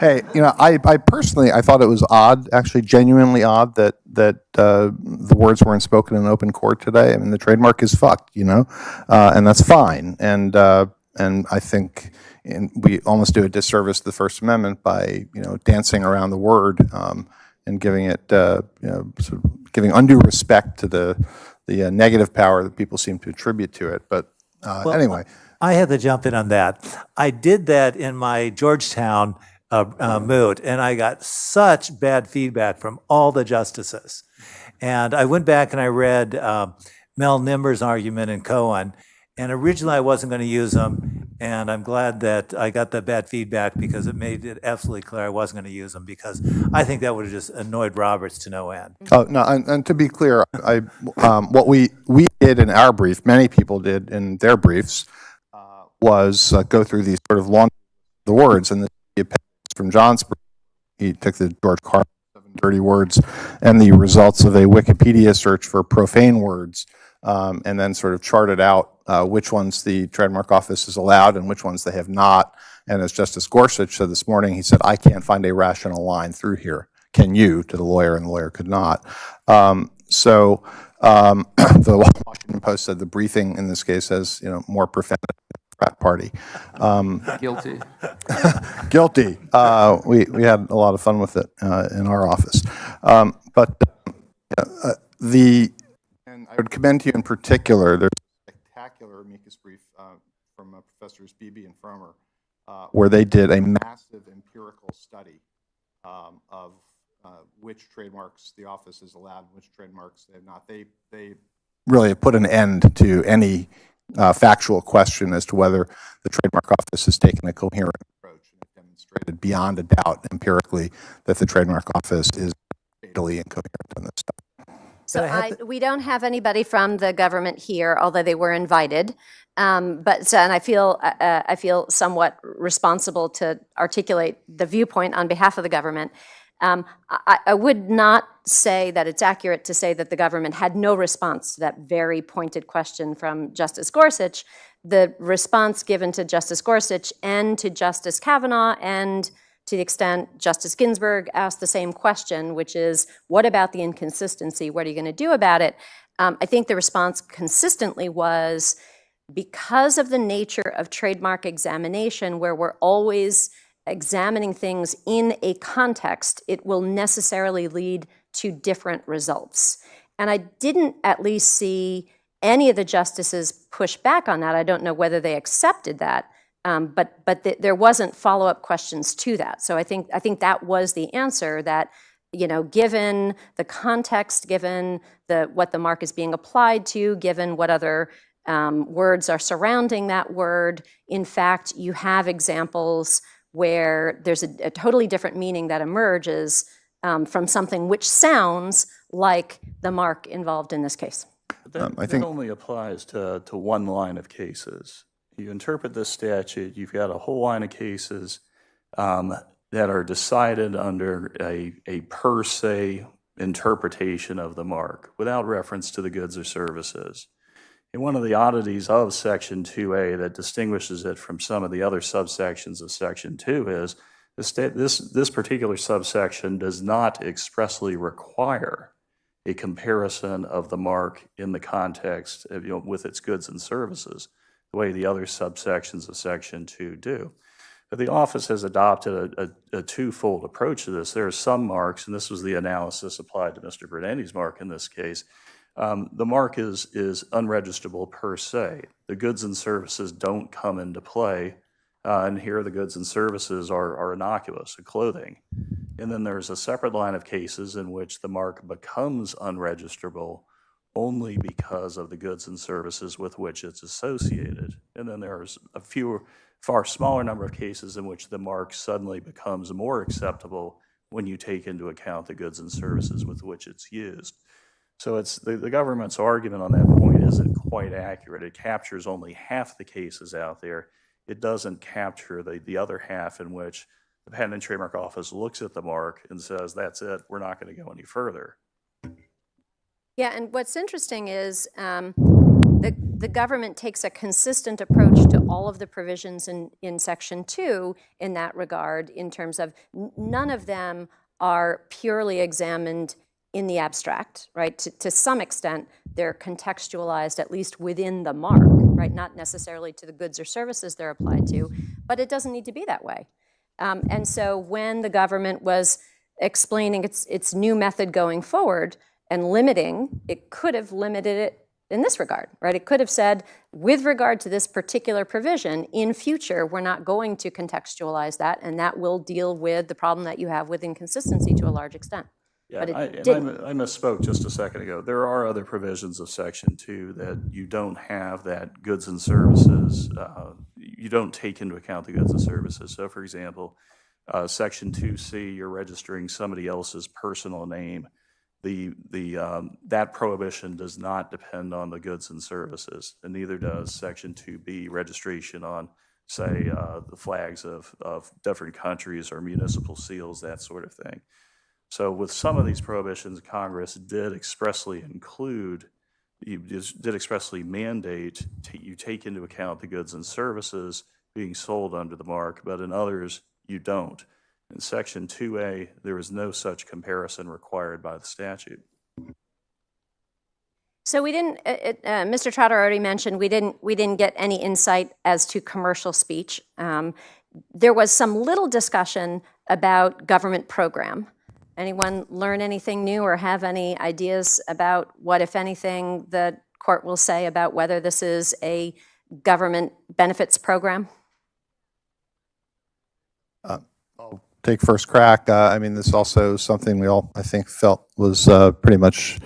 hey, you know, I, I personally, I thought it was odd, actually genuinely odd that, that, uh, the words weren't spoken in open court today. I mean, the trademark is fucked, you know, uh, and that's fine. And, uh, and I think, and we almost do a disservice to the First Amendment by, you know, dancing around the word, um, and giving it, uh, you know, sort of giving undue respect to the, the uh, negative power that people seem to attribute to it. But, uh, anyway. I had to jump in on that. I did that in my Georgetown uh, uh, moot, and I got such bad feedback from all the justices. And I went back and I read uh, Mel Nimmer's argument in Cohen, and originally I wasn't going to use them, and I'm glad that I got the bad feedback because it made it absolutely clear I wasn't going to use them because I think that would have just annoyed Roberts to no end. Oh, no, and, and to be clear, I, um, what we, we did in our brief, many people did in their briefs, uh, was uh, go through these sort of long, the words, and the appendix from John's he took the George Carlin dirty words and the results of a Wikipedia search for profane words, um, and then sort of charted out uh, which ones the trademark office has allowed and which ones they have not. And as Justice Gorsuch said this morning, he said, I can't find a rational line through here. Can you, to the lawyer, and the lawyer could not. Um, So um, *clears throat* the Washington Post said the briefing in this case has, you know, more profanity than a frat party. Um, *laughs* Guilty. *laughs* Guilty. Uh, We, we had a lot of fun with it uh, in our office. Um, But uh, the, and I would commend to you in particular, there's a spectacular amicus brief uh, from uh, Professors Beebe and Fromer, uh, where they did a massive empirical study um, of uh, which trademarks the office has allowed, which trademarks they have not. They, they really have put an end to any uh, factual question as to whether the trademark office has taken a coherent approach and have demonstrated beyond a doubt empirically that the trademark office is fatally incoherent on this stuff. So I, we don't have anybody from the government here, although they were invited. Um, But, and I feel, uh, uh, I feel somewhat responsible to articulate the viewpoint on behalf of the government. Um, I, I would not say that it's accurate to say that the government had no response to that very pointed question from Justice Gorsuch. The response given to Justice Gorsuch and to Justice Kavanaugh and to the extent Justice Ginsburg asked the same question, which is, what about the inconsistency? What are you going to do about it? Um, I think the response consistently was, because of the nature of trademark examination, where we're always examining things in a context, it will necessarily lead to different results. And I didn't at least see any of the justices push back on that. I don't know whether they accepted that, um, but but th- there wasn't follow-up questions to that. So I think I think that was the answer that you know, given the context, given the what the mark is being applied to, given what other um, words are surrounding that word, in fact, you have examples where there's a, a totally different meaning that emerges um, from something which sounds like the mark involved in this case. That, Um, I that think- only applies to, to one line of cases. You interpret this statute, you've got a whole line of cases um, that are decided under a, a per se interpretation of the mark without reference to the goods or services. And one of the oddities of Section 2A that distinguishes it from some of the other subsections of Section 2 is the sta- this, this particular subsection does not expressly require a comparison of the mark in the context of, you know, with its goods and services, the way the other subsections of Section 2 do. But the office has adopted a, a, a twofold approach to this. There are some marks, and this was the analysis applied to Mr. Brunetti's mark in this case. Um, the mark is, is unregistrable per se. The goods and services don't come into play. Uh, and here the goods and services are, are innocuous, clothing. And then there's a separate line of cases in which the mark becomes unregistrable only because of the goods and services with which it's associated. And then there's a few, far smaller number of cases in which the mark suddenly becomes more acceptable when you take into account the goods and services with which it's used. So it's, the, the government's argument on that point isn't quite accurate. It captures only half the cases out there. It doesn't capture the, the other half in which the Patent and Trademark Office looks at the mark and says, that's it, we're not going to go any further. Yeah, and what's interesting is um, the, the government takes a consistent approach to all of the provisions in, in Section 2 in that regard, in terms of none of them are purely examined in the abstract, right? To, to some extent, they're contextualized, at least within the mark, right? Not necessarily to the goods or services they're applied to, but it doesn't need to be that way. Um, and so when the government was explaining its, its new method going forward and limiting, it could have limited it in this regard, right? It could have said, with regard to this particular provision, in future, we're not going to contextualize that, and that will deal with the problem that you have with inconsistency to a large extent. Yeah, I- and I didn't. mi- I misspoke just a second ago. There are other provisions of Section 2 that you don't have that goods and services, uh, you don't take into account the goods and services. So for example, uh, Section 2C, you're registering somebody else's personal name. The, the, um, that prohibition does not depend on the goods and services, and neither does Section 2B, registration on, say, uh, the flags of, of different countries or municipal seals, that sort of thing. So with some of these prohibitions, Congress did expressly include you did expressly mandate you take into account the goods and services being sold under the mark, but in others, you don't. In Section 2A, there is no such comparison required by the statute. So we didn't, uh, uh, Mr. Trotter already mentioned, we didn't, we didn't get any insight as to commercial speech. Um, There was some little discussion about government program. Anyone learn anything new or have any ideas about what, if anything, the court will say about whether this is a government benefits program? Uh, I'll take first crack. Uh, I mean, this is also something we all, I think, felt was uh, pretty much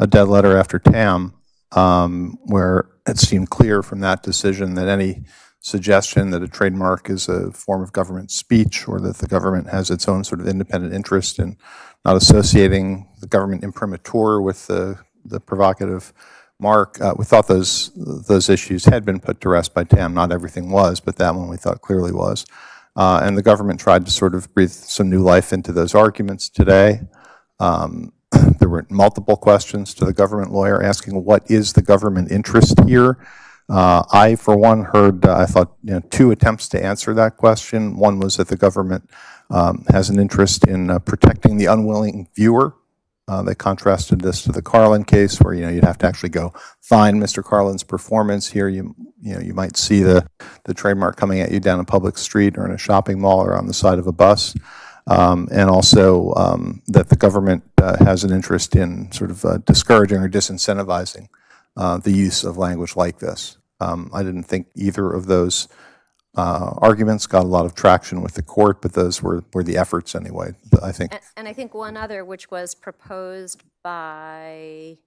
a dead letter after TAM, um, where it seemed clear from that decision that any suggestion that a trademark is a form of government speech or that the government has its own sort of independent interest in not associating the government imprimatur with the, the provocative mark. Uh, we thought those, those issues had been put to rest by TAM. Not everything was, but that one we thought clearly was. Uh, and the government tried to sort of breathe some new life into those arguments today. Um, *clears throat* there were multiple questions to the government lawyer asking, what is the government interest here? Uh, I, for one, heard, uh, I thought, you know, two attempts to answer that question. One was that the government um, has an interest in uh, protecting the unwilling viewer. Uh, They contrasted this to the Carlin case, where, you know, you'd have to actually go find Mr. Carlin's performance. Here, you, you know, you might see the, the trademark coming at you down a public street or in a shopping mall or on the side of a bus. Um, And also um, that the government uh, has an interest in sort of uh, discouraging or disincentivizing uh, the use of language like this. Um, I didn't think either of those uh, arguments got a lot of traction with the court, but those were, were the efforts anyway, I think. And- And I think one other, which was proposed by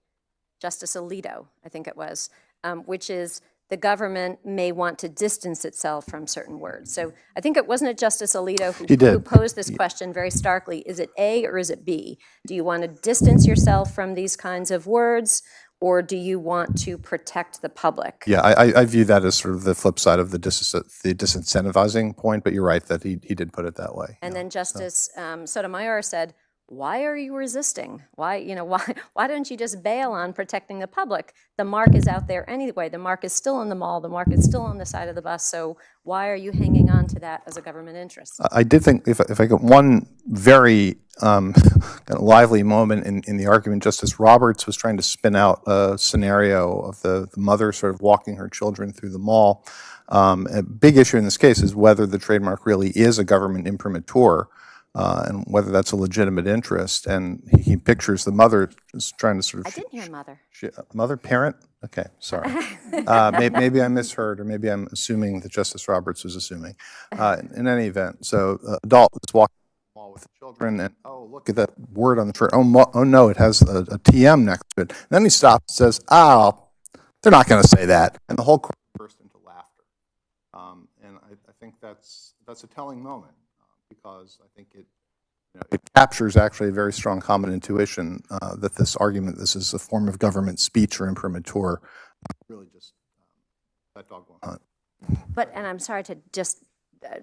Justice Alito, I think it was, um, which is the government may want to distance itself from certain words. So I think it, wasn't it Justice Alito who who posed this question very starkly? Is it A or is it B? Do you want to distance yourself from these kinds of words, or do you want to protect the public? Yeah, I, I- I view that as sort of the flip side of the dis, the disincentivizing point, but you're right that he, he did put it that way. And then Justice um, Sotomayor said, why are you resisting? Why, you know, *laughs* why, why don't you just bail on protecting the public? The mark is out there anyway. The mark is still in the mall. The mark is still on the side of the bus. So why are you hanging on to that as a government interest? I did think, if, if I got one very um, *laughs* kind of lively moment in, in the argument, Justice Roberts was trying to spin out a scenario of the, the mother sort of walking her children through the mall. Um, a big issue in this case is whether the trademark really is a government imprimatur. Uh, and whether that's a legitimate interest. And he, he pictures the mother trying to sort of. I didn't hear mother. She- Mother, parent? Okay, sorry. *laughs* Uh, may- Maybe I misheard, or maybe I'm assuming that Justice Roberts was assuming. Uh, In any event, so uh, adult is walking with the children, and, oh, look at that word on the shirt. Oh, mo- oh, no, it has a a TM next to it. Then he stops and says, oh, they're not going to say that. And the whole crowd burst into laughter. Um, And I I think that's, that's a telling moment, uh, because I think it, you know, it captures actually a very strong common intuition uh, that this argument, this is a form of government speech or imprimatur, really just, um, that dog won't hunt. But, and I'm sorry to just, uh,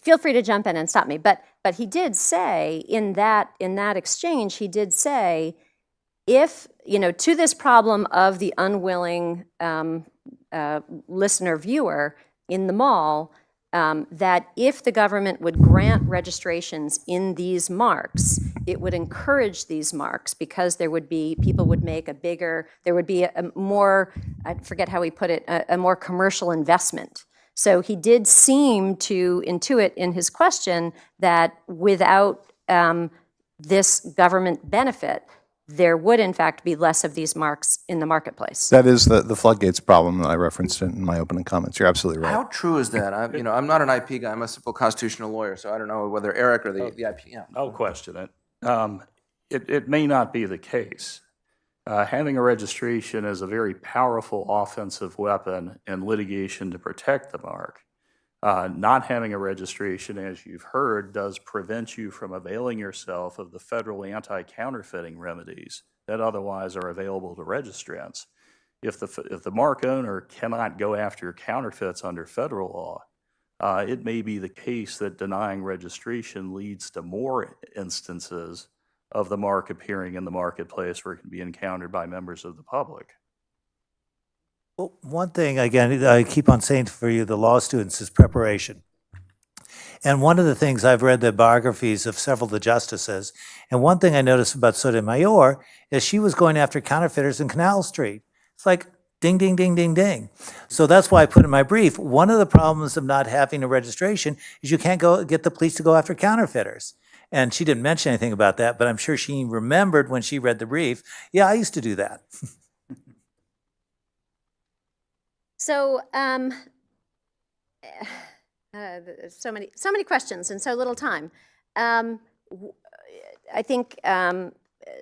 feel free to jump in and stop me, but, but he did say in that, in that exchange, he did say, if, you know, to this problem of the unwilling um, uh, listener viewer in the mall, um, that if the government would grant registrations in these marks, it would encourage these marks because there would be, people would make a bigger, there would be a a more, I forget how he put it, a, a more commercial investment. So he did seem to intuit in his question that without um, this government benefit, there would in fact be less of these marks in the marketplace. That is the the floodgates problem that I referenced in my opening comments. You're absolutely right. How true is that? I, you know, I'm not an IP guy, I'm a simple constitutional lawyer, so I don't know whether Eric or the, the IP, yeah. I'll question it. Um, It, it may not be the case. Uh, Having a registration is a very powerful offensive weapon in litigation to protect the mark. Uh, Not having a registration, as you've heard, does prevent you from availing yourself of the federal anti-counterfeiting remedies that otherwise are available to registrants. If the, if the mark owner cannot go after counterfeits under federal law, uh, it may be the case that denying registration leads to more instances of the mark appearing in the marketplace where it can be encountered by members of the public. Well, one thing, again, I keep on saying for you, the law students, is preparation. And one of the things, I've read the biographies of several of the justices, and one thing I noticed about Sotomayor is she was going after counterfeiters in Canal Street. It's like ding, ding, ding, ding, ding. So that's why I put in my brief, one of the problems of not having a registration is you can't go get the police to go after counterfeiters. And she didn't mention anything about that, but I'm sure she remembered when she read the brief, yeah, I used to do that. *laughs* So, um, *sighs* uh, so many, so many questions and so little time. Um, I think um,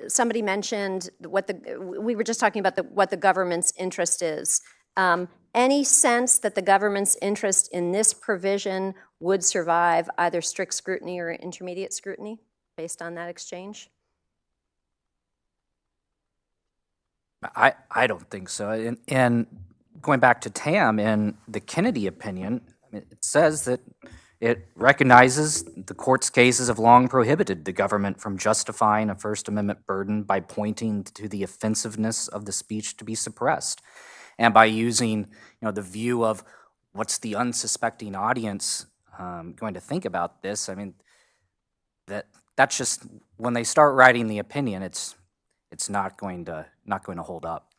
somebody mentioned what the, we were just talking about the, what the government's interest is. Um, Any sense that the government's interest in this provision would survive either strict scrutiny or intermediate scrutiny based on that exchange? I, I don't think so. And, and going back to Tam in the Kennedy opinion, it says that it recognizes the court's cases have long prohibited the government from justifying a First Amendment burden by pointing to the offensiveness of the speech to be suppressed and by using, you know, the view of what's the unsuspecting audience um, going to think about this. I mean, that that's just when they start writing the opinion, it's it's not going to not going to hold up.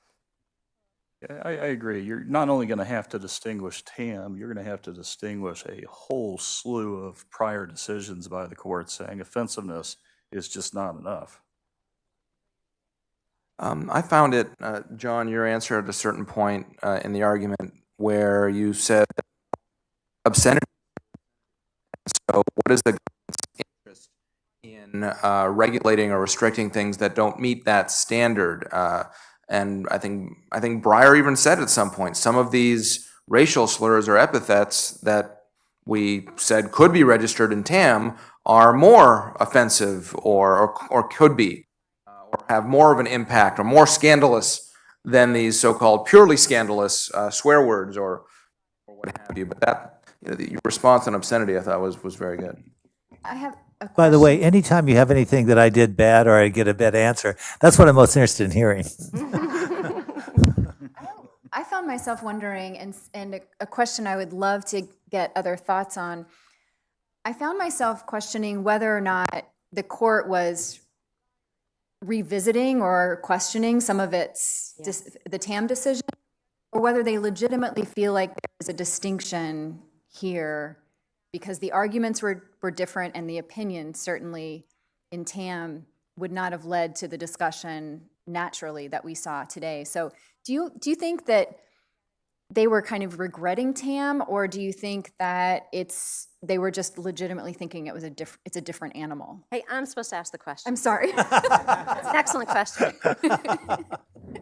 I, I agree. You're not only going to have to distinguish TAM, you're going to have to distinguish a whole slew of prior decisions by the court saying offensiveness is just not enough. Um, I found it, uh, John, your answer at a certain point uh, in the argument where you said obscenity. So what is the interest in uh, regulating or restricting things that don't meet that standard? Uh, and I think I think Breyer even said at some point some of these racial slurs or epithets that we said could be registered in TAM are more offensive or or, or could be or have more of an impact or more scandalous than these so-called purely scandalous uh, swear words or, or what have you. But that, you know, the response on obscenity, I thought was, was very good. I have By the way, anytime you have anything that I did bad or I get a bad answer, that's what I'm most interested in hearing. *laughs* I found myself wondering, and, and a, a question I would love to get other thoughts on. I found myself questioning whether or not the court was revisiting or questioning some of its, dis- the TAM decision, or whether they legitimately feel like there's a distinction here because the arguments were, were different and the opinion certainly in TAM would not have led to the discussion naturally that we saw today. So do you, do you think that they were kind of regretting TAM, or do you think that it's, they were just legitimately thinking it was a diff, it's a different animal? Hey, I'm supposed to ask the question. I'm sorry. *laughs* An excellent question. *laughs*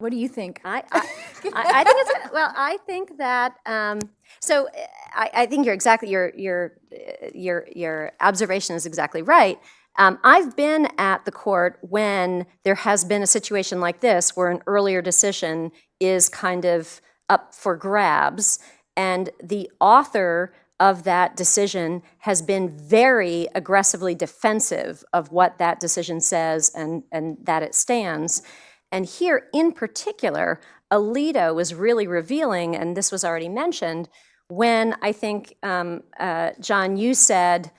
What do you think? I, *laughs* I, I I think it's, well, I think that, um, so uh, I, I think you're exactly, your, your, uh, your, your observation is exactly right. Um, I've been at the court when there has been a situation like this where an earlier decision is kind of up for grabs, and the author of that decision has been very aggressively defensive of what that decision says and, and that it stands. And here, in particular, Alito was really revealing, and this was already mentioned, when I think, um, uh, John, you said,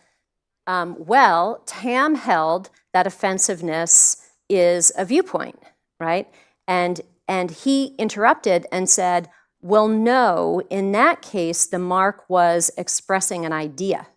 um, well, Tam held that offensiveness is a viewpoint, right? And, and he interrupted and said, well, no, in that case, the mark was expressing an idea.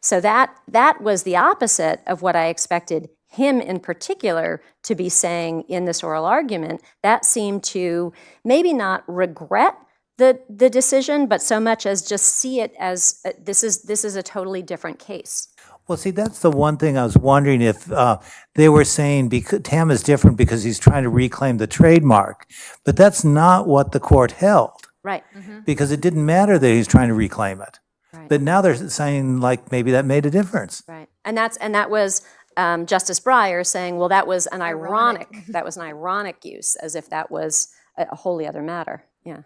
So that, that was the opposite of what I expected him in particular to be saying in this oral argument. That seemed to maybe not regret the, the decision, but so much as just see it as uh, this is, this is a totally different case. Well, see, that's the one thing I was wondering if uh, they were saying because Tam is different because he's trying to reclaim the trademark, but that's not what the court held Right. because it didn't matter that he's trying to reclaim it. Right. But now they're saying like maybe that made a difference. Right. And that's, and that was um, Justice Breyer saying, well, that was an ironic, *laughs* that was an ironic use, as if that was a a wholly other matter. Yeah.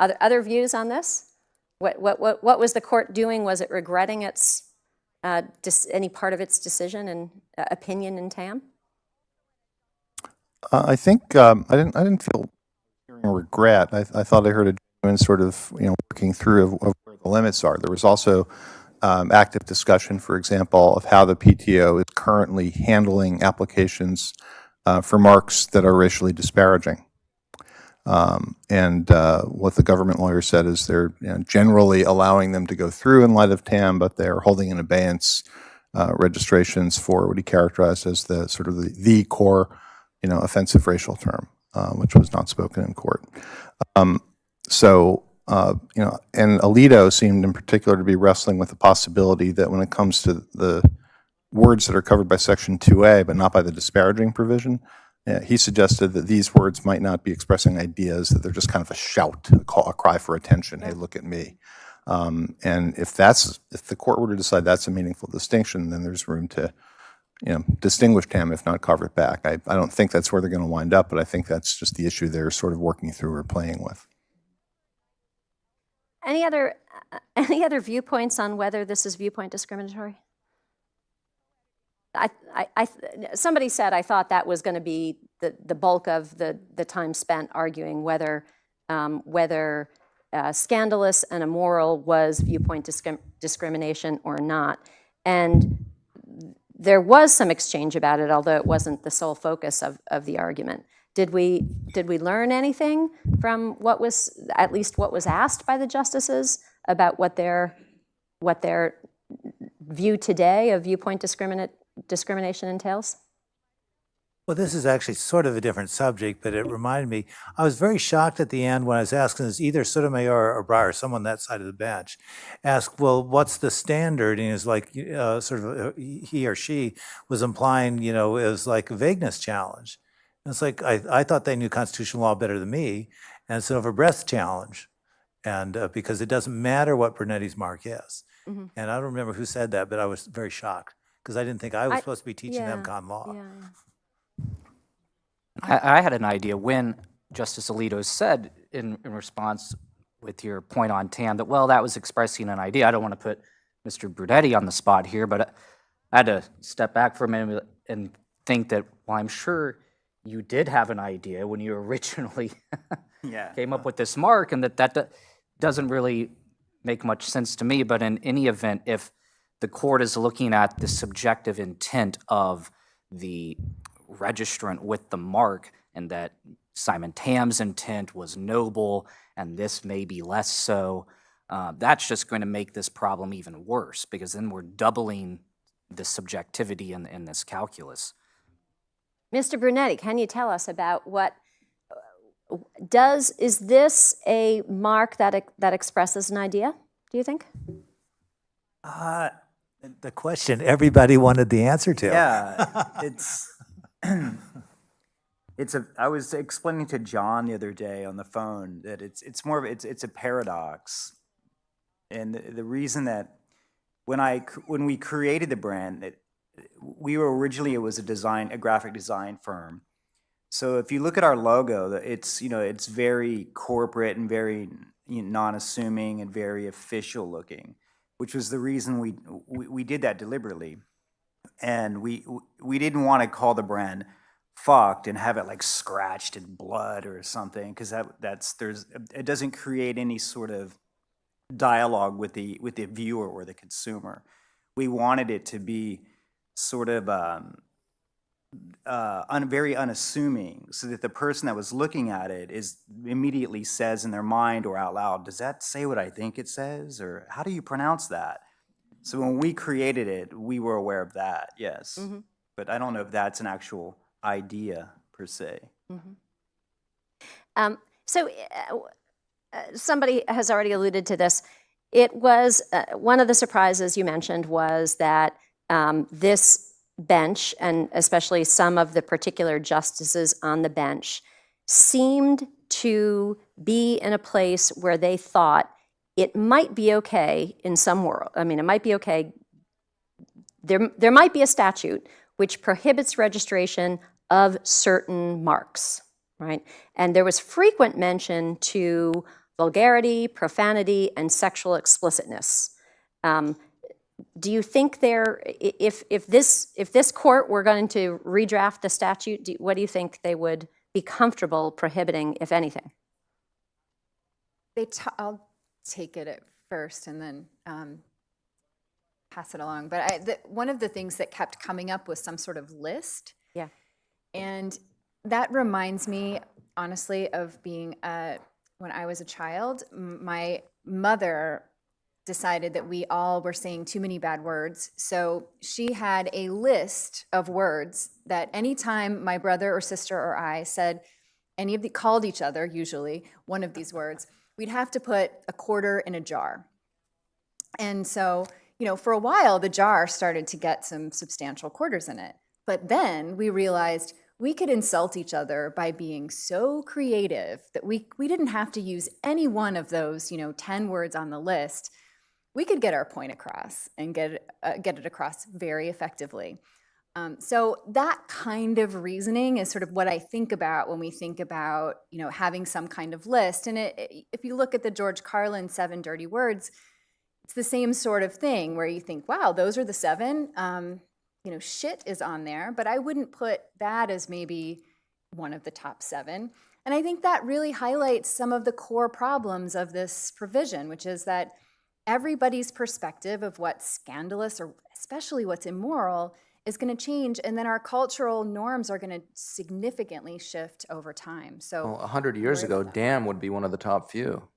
Other, other views on this? What, what, what, what was the court doing? Was it regretting its, uh, dis, any part of its decision and uh, opinion in TAM? Uh, I think, um, I didn't, I didn't feel hearing regret. I, I thought I heard a genuine sort of, you know, working through of, of where the limits are. There was also um, active discussion, for example, of how the PTO is currently handling applications uh, for marks that are racially disparaging. Um, And uh, what the government lawyer said is they're you know, generally allowing them to go through in light of TAM, but they're holding in abeyance uh, registrations for what he characterized as the sort of the, the core, you know, offensive racial term, uh, which was not spoken in court. Um, so, uh, you know, and Alito seemed in particular to be wrestling with the possibility that when it comes to the words that are covered by Section 2A, but not by the disparaging provision, uh, he suggested that these words might not be expressing ideas, that they're just kind of a shout, a, call, a cry for attention, hey, look at me. Um, and if that's, if the court were to decide that's a meaningful distinction, then there's room to, you know, distinguish TAM, if not carve it back. I, I don't think that's where they're going to wind up, but I think that's just the issue they're sort of working through or playing with. Any other, *laughs* any other viewpoints on whether this is viewpoint discriminatory? I, I, I, somebody said, I thought that was going to be the, the bulk of the, the time spent arguing whether, um, whether uh, scandalous and immoral was viewpoint discrim- discrimination or not. And there was some exchange about it, although it wasn't the sole focus of, of the argument. Did we, did we learn anything from what was, at least what was asked by the justices about what their, what their view today of viewpoint discriminate, discrimination entails? Well, this is actually sort of a different subject, but it reminded me, I was very shocked at the end when I was asking this, either Sotomayor or Breyer, someone that side of the bench, asked, well, what's the standard? And it's like, uh, sort of, uh, he or she was implying, you know, it was like a vagueness challenge. And it's like, I, I thought they knew constitutional law better than me, and it's an over breadth challenge. And uh, because it doesn't matter what Brunetti's mark is. Mhm. And I don't remember who said that, but I was very shocked because I didn't think I was I- supposed to be teaching them con law. Yeah. I, I had an idea when Justice Alito said in, in response with your point on TAM that, well, that was expressing an idea. I don't want to put Mr. Brunetti on the spot here, but I had to step back for a minute and think that, well, I'm sure you did have an idea when you originally *laughs* Yeah. came up with this mark, and that that doesn't really make much sense to me. But in any event, if the court is looking at the subjective intent of the registrant with the mark, and that Simon Tam's intent was noble, and this may be less so, uh, that's just going to make this problem even worse, because then we're doubling the subjectivity in, in this calculus. Mr. Brunetti, can you tell us about what, does, is this a mark that, that expresses an idea, do you think? Uh, the question everybody wanted the answer to. Yeah, *laughs* it's *clears throat* it's a. I was explaining to John the other day on the phone that it's it's more of it's it's a paradox, and the, the reason that when I when we created the brand, it, we were originally it was a design a graphic design firm. So if you look at our logo, it's you know it's very corporate and very you know, non-assuming and very official looking, which was the reason we we, we did that deliberately and we we didn't want to call the brand fucked and have it like scratched in blood or something because that that's there's it doesn't create any sort of dialogue with the with the viewer or the consumer we wanted it to be sort of um, uh, un, very unassuming so that the person that was looking at it is immediately says in their mind or out loud does that say what i think it says or how do you pronounce that so when we created it, we were aware of that, yes. But I don't know if that's an actual idea per se. Um, So uh, uh, somebody has already alluded to this. It was, uh, one of the surprises you mentioned was that um, this bench, and especially some of the particular justices on the bench, seemed to be in a place where they thought it might be okay in some world. I mean, it might be okay. There, there might be a statute which prohibits registration of certain marks, right? And there was frequent mention to vulgarity, profanity, and sexual explicitness. Um, do you think there, if, if this, if this court were going to redraft the statute, do- what do you think they would be comfortable prohibiting, if anything? They, ta- I'll take it at first and then um, pass it along. But I, the, one of the things that kept coming up was some sort of list. Yeah. And that reminds me, honestly, of being, uh, when I was a child, my mother decided that we all were saying too many bad words. So she had a list of words that anytime my brother or sister or I said any of the, called each other, usually, one of these words, we'd have to put a quarter in a jar. And so, you know, for a while, the jar started to get some substantial quarters in it. But then we realized we could insult each other by being so creative that we, we didn't have to use any one of those, you know, 10 words on the list. We could get our point across and get, uh, get it across very effectively. Um, so that kind of reasoning is sort of what I think about when we think about, you know, having some kind of list. And it, it- if you look at the George Carlin Seven Dirty Words, it's the same sort of thing where you think, wow, those are the seven. Um, you know, shit is on there, but I wouldn't put that as maybe one of the top seven. And I think that really highlights some of the core problems of this provision, which is that everybody's perspective of what's scandalous or especially what's immoral is going to change and then our cultural norms are going to significantly shift over time so Well, a hundred years ago, damn would be one of the top few.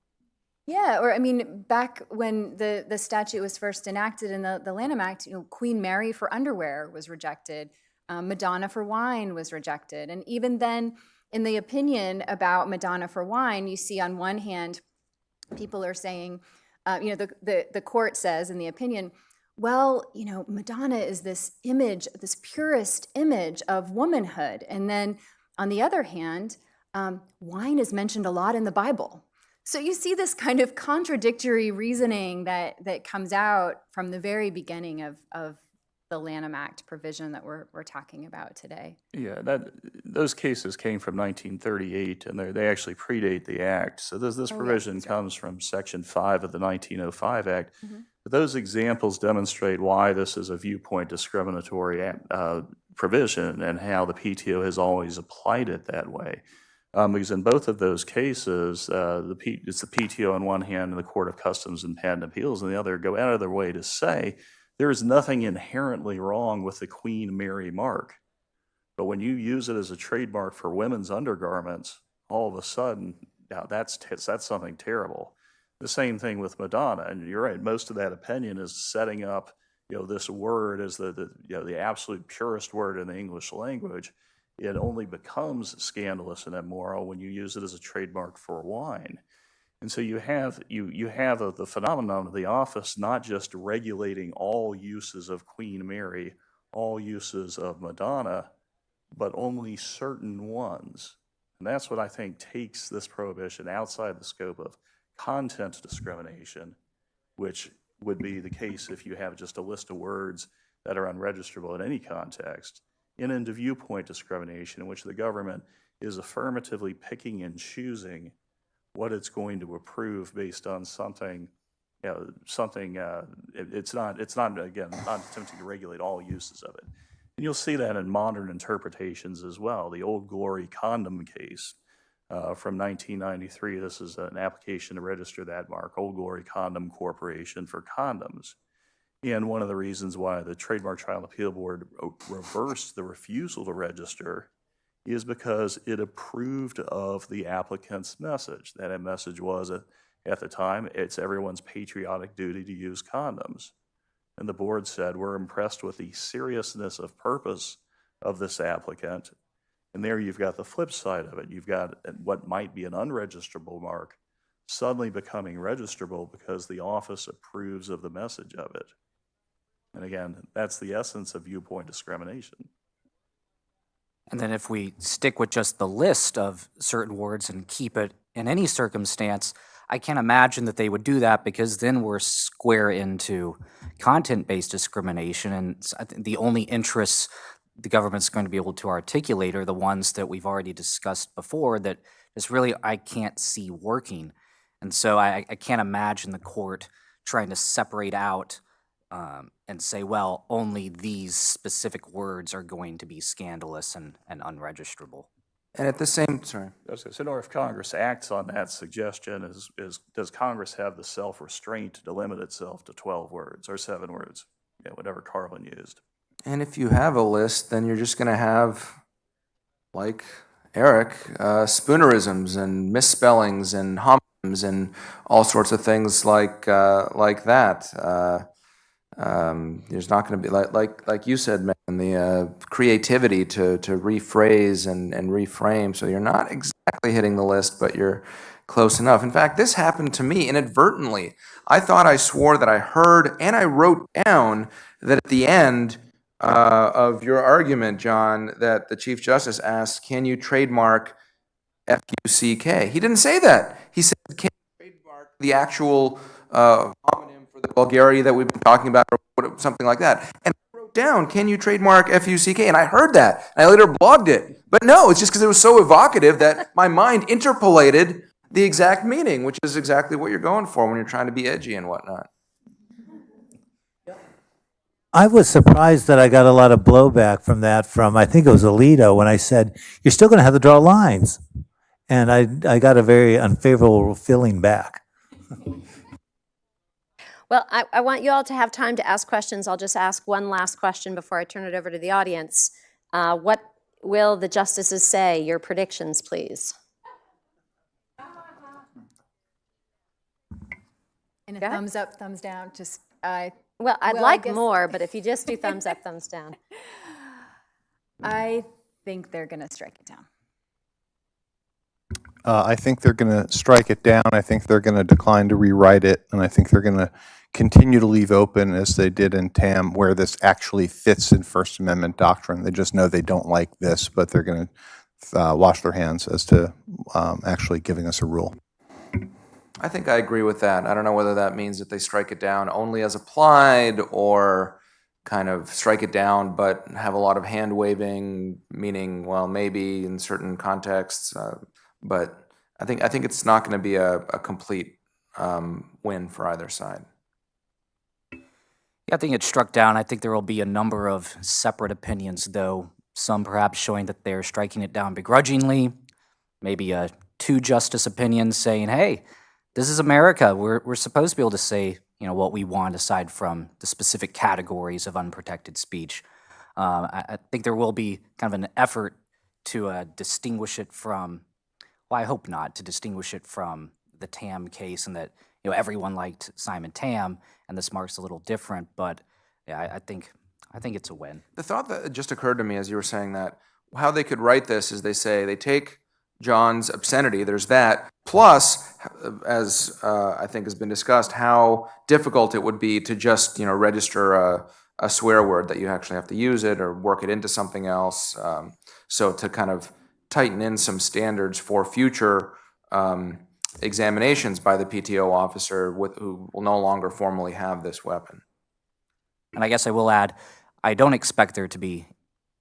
yeah or i mean back when the the statute was first enacted in the, the lanham act you know queen mary for underwear was rejected um, madonna for wine was rejected and even then in the opinion about madonna for wine you see on one hand people are saying, uh, you know, the, the, the court says in the opinion, well, you know, Madonna is this image, this purest image of womanhood. And then on the other hand, um, wine is mentioned a lot in the Bible. So you see this kind of contradictory reasoning that, that comes out from the very beginning of, of the Lanham Act provision that we're, we're talking about today. Yeah, that, those cases came from 1938, and they they actually predate the act. So this, this Oh, provision that's right. comes from Section 5 of the 1905 Act. Mhm. But those examples demonstrate why this is a viewpoint discriminatory uh, provision and how the PTO has always applied it that way. Um, Because in both of those cases, uh, the P, it's the PTO on one hand and the Court of Customs and Patent Appeals on the other go out of their way to say there is nothing inherently wrong with the Queen Mary mark. But when you use it as a trademark for women's undergarments, all of a sudden, now that's, that's something terrible. The same thing with Madonna, and you're right, most of that opinion is setting up, you know, this word as the, the, you know, the absolute purest word in the English language. It only becomes scandalous and immoral when you use it as a trademark for wine. And so you have, you, you have a- the phenomenon of the office not just regulating all uses of Queen Mary, all uses of Madonna, but only certain ones. And that's what I think takes this prohibition outside the scope of content discrimination, which would be the case if you have just a list of words that are unregisterable in any context, and into viewpoint discrimination, in which the government is affirmatively picking and choosing what it's going to approve based on something, you know, something, uh, it- it's not, it's not, again, not attempting to regulate all uses of it. And you'll see that in modern interpretations as well. The Old Glory condom case uh, from 1993, this is an application to register that mark, Old Glory Condom Corporation for condoms. And one of the reasons why the Trademark Trial Appeal Board reversed the refusal to register is because it approved of the applicant's message. That a message was, at at the time, it's everyone's patriotic duty to use condoms. And the board said, we're impressed with the seriousness of purpose of this applicant. And there you've got the flip side of it. You've got what might be an unregistrable mark suddenly becoming registrable because the office approves of the message of it. And again, that's the essence of viewpoint discrimination. And then if we stick with just the list of certain words and keep it in any circumstance, I can't imagine that they would do that because then we're square into content-based discrimination. And the only interests the government's going to be able to articulate are the ones that we've already discussed before that is really I can't see working. And so I, I can't imagine the court trying to separate out um, and say, well, only these specific words are going to be scandalous and, and unregisterable. And at the same, sorry. I was gonna say, or if Congress acts on that suggestion, is, is, does Congress have the self-restraint to limit itself to 12 words or seven words? Yeah, whatever Carlin used. And if you have a list, then you're just going to have, like Eric, uh, spoonerisms and misspellings and homonyms and all sorts of things like uh, like that. Uh, um, there's not going to be like like like you said, man, the uh, creativity to to rephrase and and reframe. So you're not exactly hitting the list, but you're close enough. In fact, this happened to me inadvertently. I thought I swore that I heard and I wrote down that at the end uh, of your argument, John, that the Chief Justice asked, "Can you trademark F-U-C-K?" He didn't say that. He said, "Can you trademark the actual uh, the vulgarity that we've been talking about, or something like that?" And I wrote down, "Can you trademark F-U-C-K?" And I heard that, and I later blogged it. But no, it's just because it was so evocative that my mind interpolated the exact meaning, which is exactly what you're going for when you're trying to be edgy and whatnot. I was surprised that I got a lot of blowback from that from, I think it was Alito, when I said, you're still going to have to draw lines. And I, I got a very unfavorable feeling back. *laughs* Well, I, I want you all to have time to ask questions. I'll just ask one last question before I turn it over to the audience. Uh, What will the justices say? Your predictions, please. And a Go ahead. thumbs up, thumbs down, just, I, Well, I'd Well, like more, but if you just do *laughs* thumbs up, thumbs down. *laughs* I think they're going to strike it down. Uh, I think they're going to strike it down. I think they're going to decline to rewrite it, and I think they're going to continue to leave open, as they did in TAM, where this actually fits in First Amendment doctrine. They just know they don't like this, but they're going to uh, wash their hands as to um, actually giving us a rule. I think I agree with that. I don't know whether that means that they strike it down only as applied or kind of strike it down but have a lot of hand waving, meaning, well, maybe in certain contexts. Uh, but I think I think it's not going to be a, a complete um, win for either side. Yeah, I think it's struck down. I think there will be a number of separate opinions, though, some perhaps showing that they're striking it down begrudgingly, maybe a two justice opinion saying, hey, this is America. We're, we're supposed to be able to say, you know, what we want aside from the specific categories of unprotected speech. Uh, I, I think there will be kind of an effort to uh, distinguish it from, well, I hope not, to distinguish it from the Tam case and that, you know, everyone liked Simon Tam and this marks a little different, but yeah, I, I think, I think it's a win. The thought that just occurred to me as you were saying that, how they could write this is they say they take John's obscenity, there's that, plus, as uh, I think has been discussed, how difficult it would be to just, you know, register a, a swear word that you actually have to use it or work it into something else. Um, so to kind of tighten in some standards for future um, examinations by the PTO officer with, who will no longer formally have this weapon. And I guess I will add, I don't expect there to be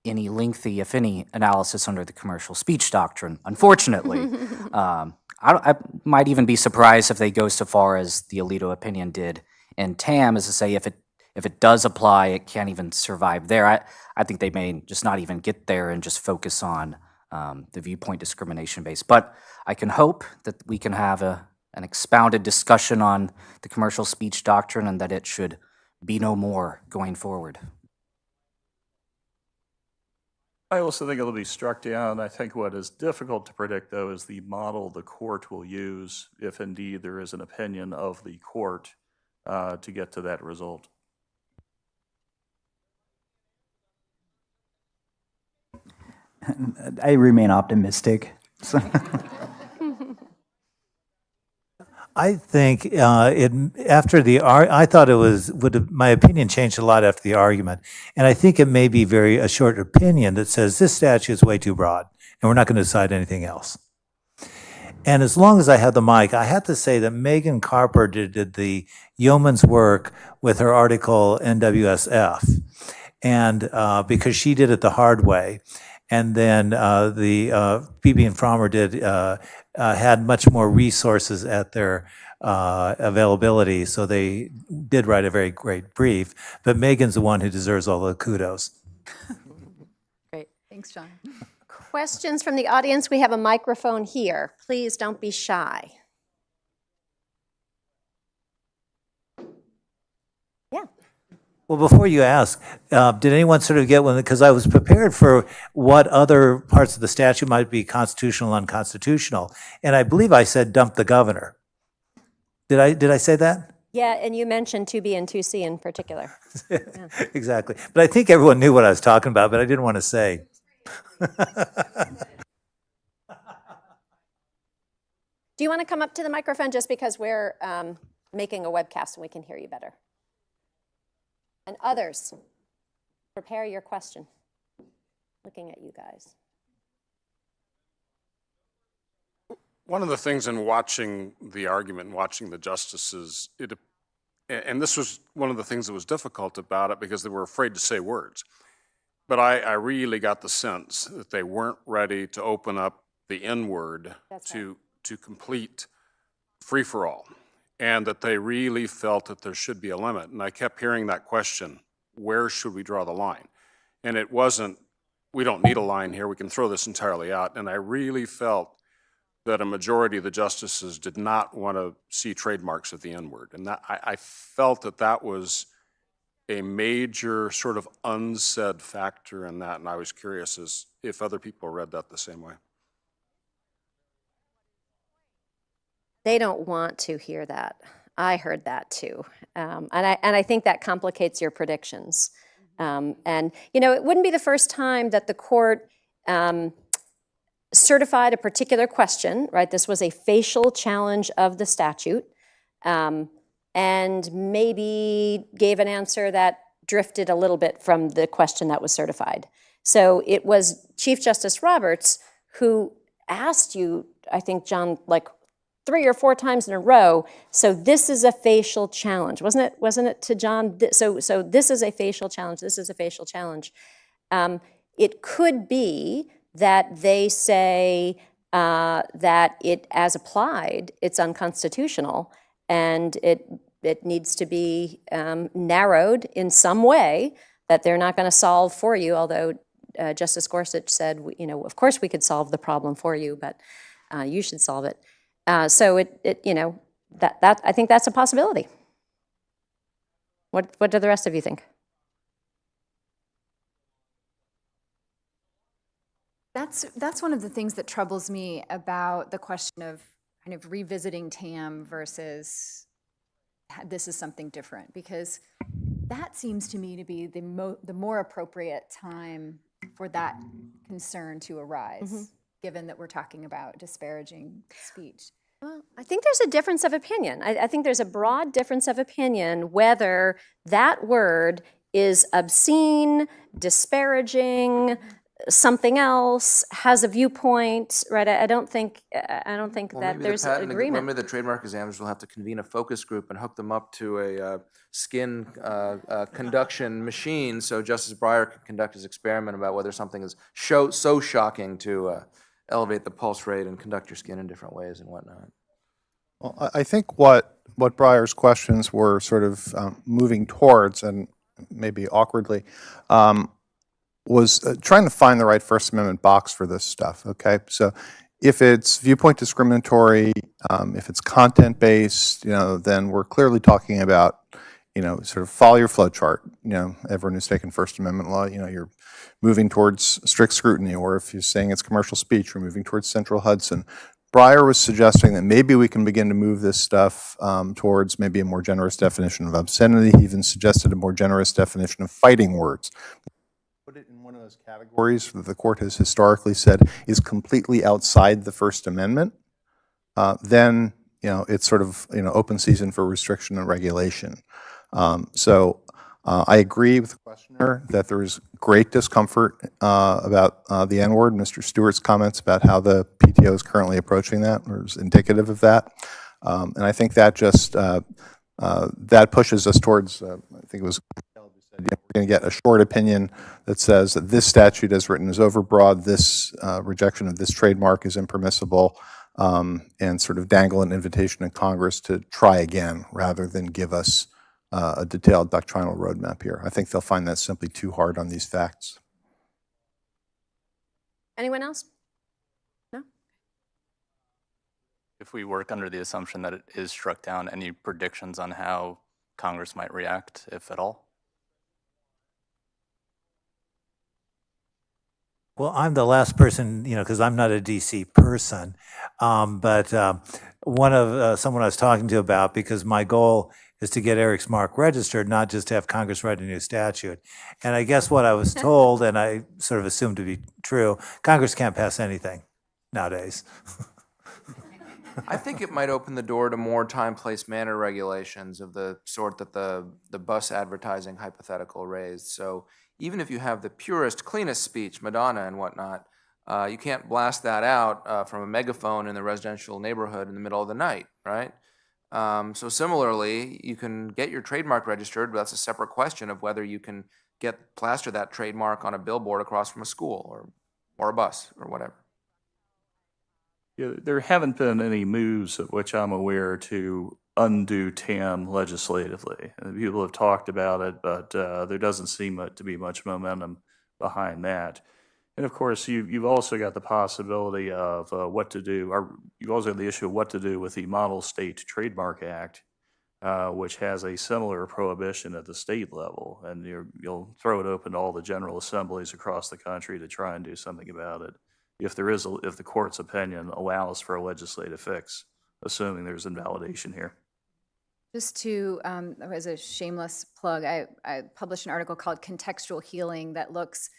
any lengthy, if any, analysis under the commercial speech doctrine, unfortunately. *laughs* um, I, I might even be surprised if they go so far as the Alito opinion did in TAM, as to say if it if it does apply, it can't even survive there. I, I think they may just not even get there and just focus on um, the viewpoint discrimination base. But I can hope that we can have a, an expounded discussion on the commercial speech doctrine and that it should be no more going forward. I also think it'll be struck down. I think what is difficult to predict, though, is the model the court will use, if indeed there is an opinion of the court, uh, to get to that result. I remain optimistic. So- I think uh, it after the I thought it was would my opinion changed a lot after the argument, and I think it may be very a short opinion that says this statute is way too broad, and we're not going to decide anything else. And as long as I have the mic, I have to say that Megan Carpenter did the yeoman's work with her article NWSF, and uh, because she did it the hard way, and then uh, the uh, Beebe and Fromer did uh, had much more resources at their uh, availability, so they did write a very great brief. But Megan's the one who deserves all the kudos. *laughs* Great. Thanks, John. Questions from the audience? We have a microphone here. Please don't be shy. Yeah. Well, before you ask, uh, did anyone sort of get one, because I was prepared for what other parts of the statute might be constitutional, unconstitutional, and I believe I said dump the governor. Did I, did I say that? Yeah, and you mentioned 2B and 2C in particular. *laughs* Exactly. But I think everyone knew what I was talking about, but I didn't want to say. *laughs* Do you want to come up to the microphone just because we're um, making a webcast and we can hear you better? And others, prepare your question. Looking at you guys. One of the things in watching the argument and watching the justices, it, and this was one of the things that was difficult about it because they were afraid to say words. But I, I really got the sense that they weren't ready to open up the N-word That's to, to complete free-for-all. And that they really felt that there should be a limit. And I kept hearing that question, where should we draw the line? And it wasn't, we don't need a line here, we can throw this entirely out. And I really felt that a majority of the justices did not want to see trademarks at the N-word. And that, I, I felt that that was a major sort of unsaid factor in that, and I was curious as if other people read that the same way. They don't want to hear that. I heard that too. Um, and, I, and I think that complicates your predictions. Um, and, you know, it wouldn't be the first time that the court um, certified a particular question, right? This was a facial challenge of the statute, um, and maybe gave an answer that drifted a little bit from the question that was certified. So it was Chief Justice Roberts who asked you, I think, John, like three or four times in a row. So this is a facial challenge, wasn't it? Wasn't it to John? So so this is a facial challenge. This is a facial challenge. Um, it could be that they say uh, that it, as applied, it's unconstitutional, and it it needs to be um, narrowed in some way that they're not going to solve for you. Although uh, Justice Gorsuch said, you know, of course we could solve the problem for you, but uh, you should solve it. Uh, so it, it, you know, that that I think that's a possibility. What what do the rest of you think? That's, that's one of the things that troubles me about the question of kind of revisiting TAM versus this is something different, because that seems to me to be the mo, the more appropriate time for that concern to arise, given that we're talking about disparaging speech. Well, I think there's a difference of opinion. I, I think there's a broad difference of opinion whether that word is obscene, disparaging, something else, has a viewpoint, right? I, I don't think, I I don't think Well, that maybe the there's patent- agreement. Maybe the trademark examiners will have to convene a focus group and hook them up to a uh, skin uh, uh, conduction machine, so Justice Breyer can conduct his experiment about whether something is show, so shocking to uh, elevate the pulse rate and conduct your skin in different ways and whatnot. Well, I think what, what Breyer's questions were sort of um, moving towards, and maybe awkwardly, um, was uh, trying to find the right First Amendment box for this stuff, okay? So if it's viewpoint discriminatory, um, if it's content-based, you know, then we're clearly talking about, you know, sort of follow your flow chart. You know, everyone who's taken First Amendment law, you know, you're moving towards strict scrutiny, or if you're saying it's commercial speech, you're moving towards central Hudson. Breyer was suggesting that maybe we can begin to move this stuff um, towards maybe a more generous definition of obscenity. He even suggested a more generous definition of fighting words. Put it in one of those categories that the court has historically said is completely outside the First Amendment. Uh, then, you know, it's sort of, you know, open season for restriction and regulation. Um, So uh, I agree with the questioner that there is great discomfort uh, about uh, the N-word. Mr. Stewart's comments about how the PTO is currently approaching that was indicative of that. Um, And I think that just, uh, uh, that pushes us towards, uh, I think it was, we're going to get a short opinion that says that this statute as written is overbroad, this uh, rejection of this trademark is impermissible, um, and sort of dangle an invitation to Congress to try again rather than give us uh, a detailed doctrinal roadmap here. I think they'll find that simply too hard on these facts. Anyone else? No? If we work under the assumption that it is struck down, any predictions on how Congress might react, if at all? Well, I'm the last person, you know, because I'm not a DC person. Um, but um, one of uh, someone I was talking to about because my goal is to get Eric's mark registered, not just to have Congress write a new statute. And I guess what I was *laughs* told, and I sort of assumed to be true, Congress can't pass anything nowadays. *laughs* I think it might open the door to more time, place, manner regulations of the sort that the, the bus advertising hypothetical raised. So even if you have the purest, cleanest speech, Madonna and whatnot, uh, you can't blast that out uh, from a megaphone in the residential neighborhood in the middle of the night, right? Um, so similarly, you can get your trademark registered, but that's a separate question of whether you can get plaster that trademark on a billboard across from a school or, or a bus or whatever. Yeah, there haven't been any moves of which I'm aware to undo TAM legislatively. People have talked about it, but uh, there doesn't seem to be much momentum behind that. And of course, you, you've also got the possibility of uh, what to do, or you've also got the issue of what to do with the Model State Trademark Act, uh, which has a similar prohibition at the state level. And you're, you'll throw it open to all the general assemblies across the country to try and do something about it if there is, a, if the court's opinion allows for a legislative fix, assuming there's invalidation here. Just to, um, as a shameless plug, I, I published an article called Contextual Healing that looks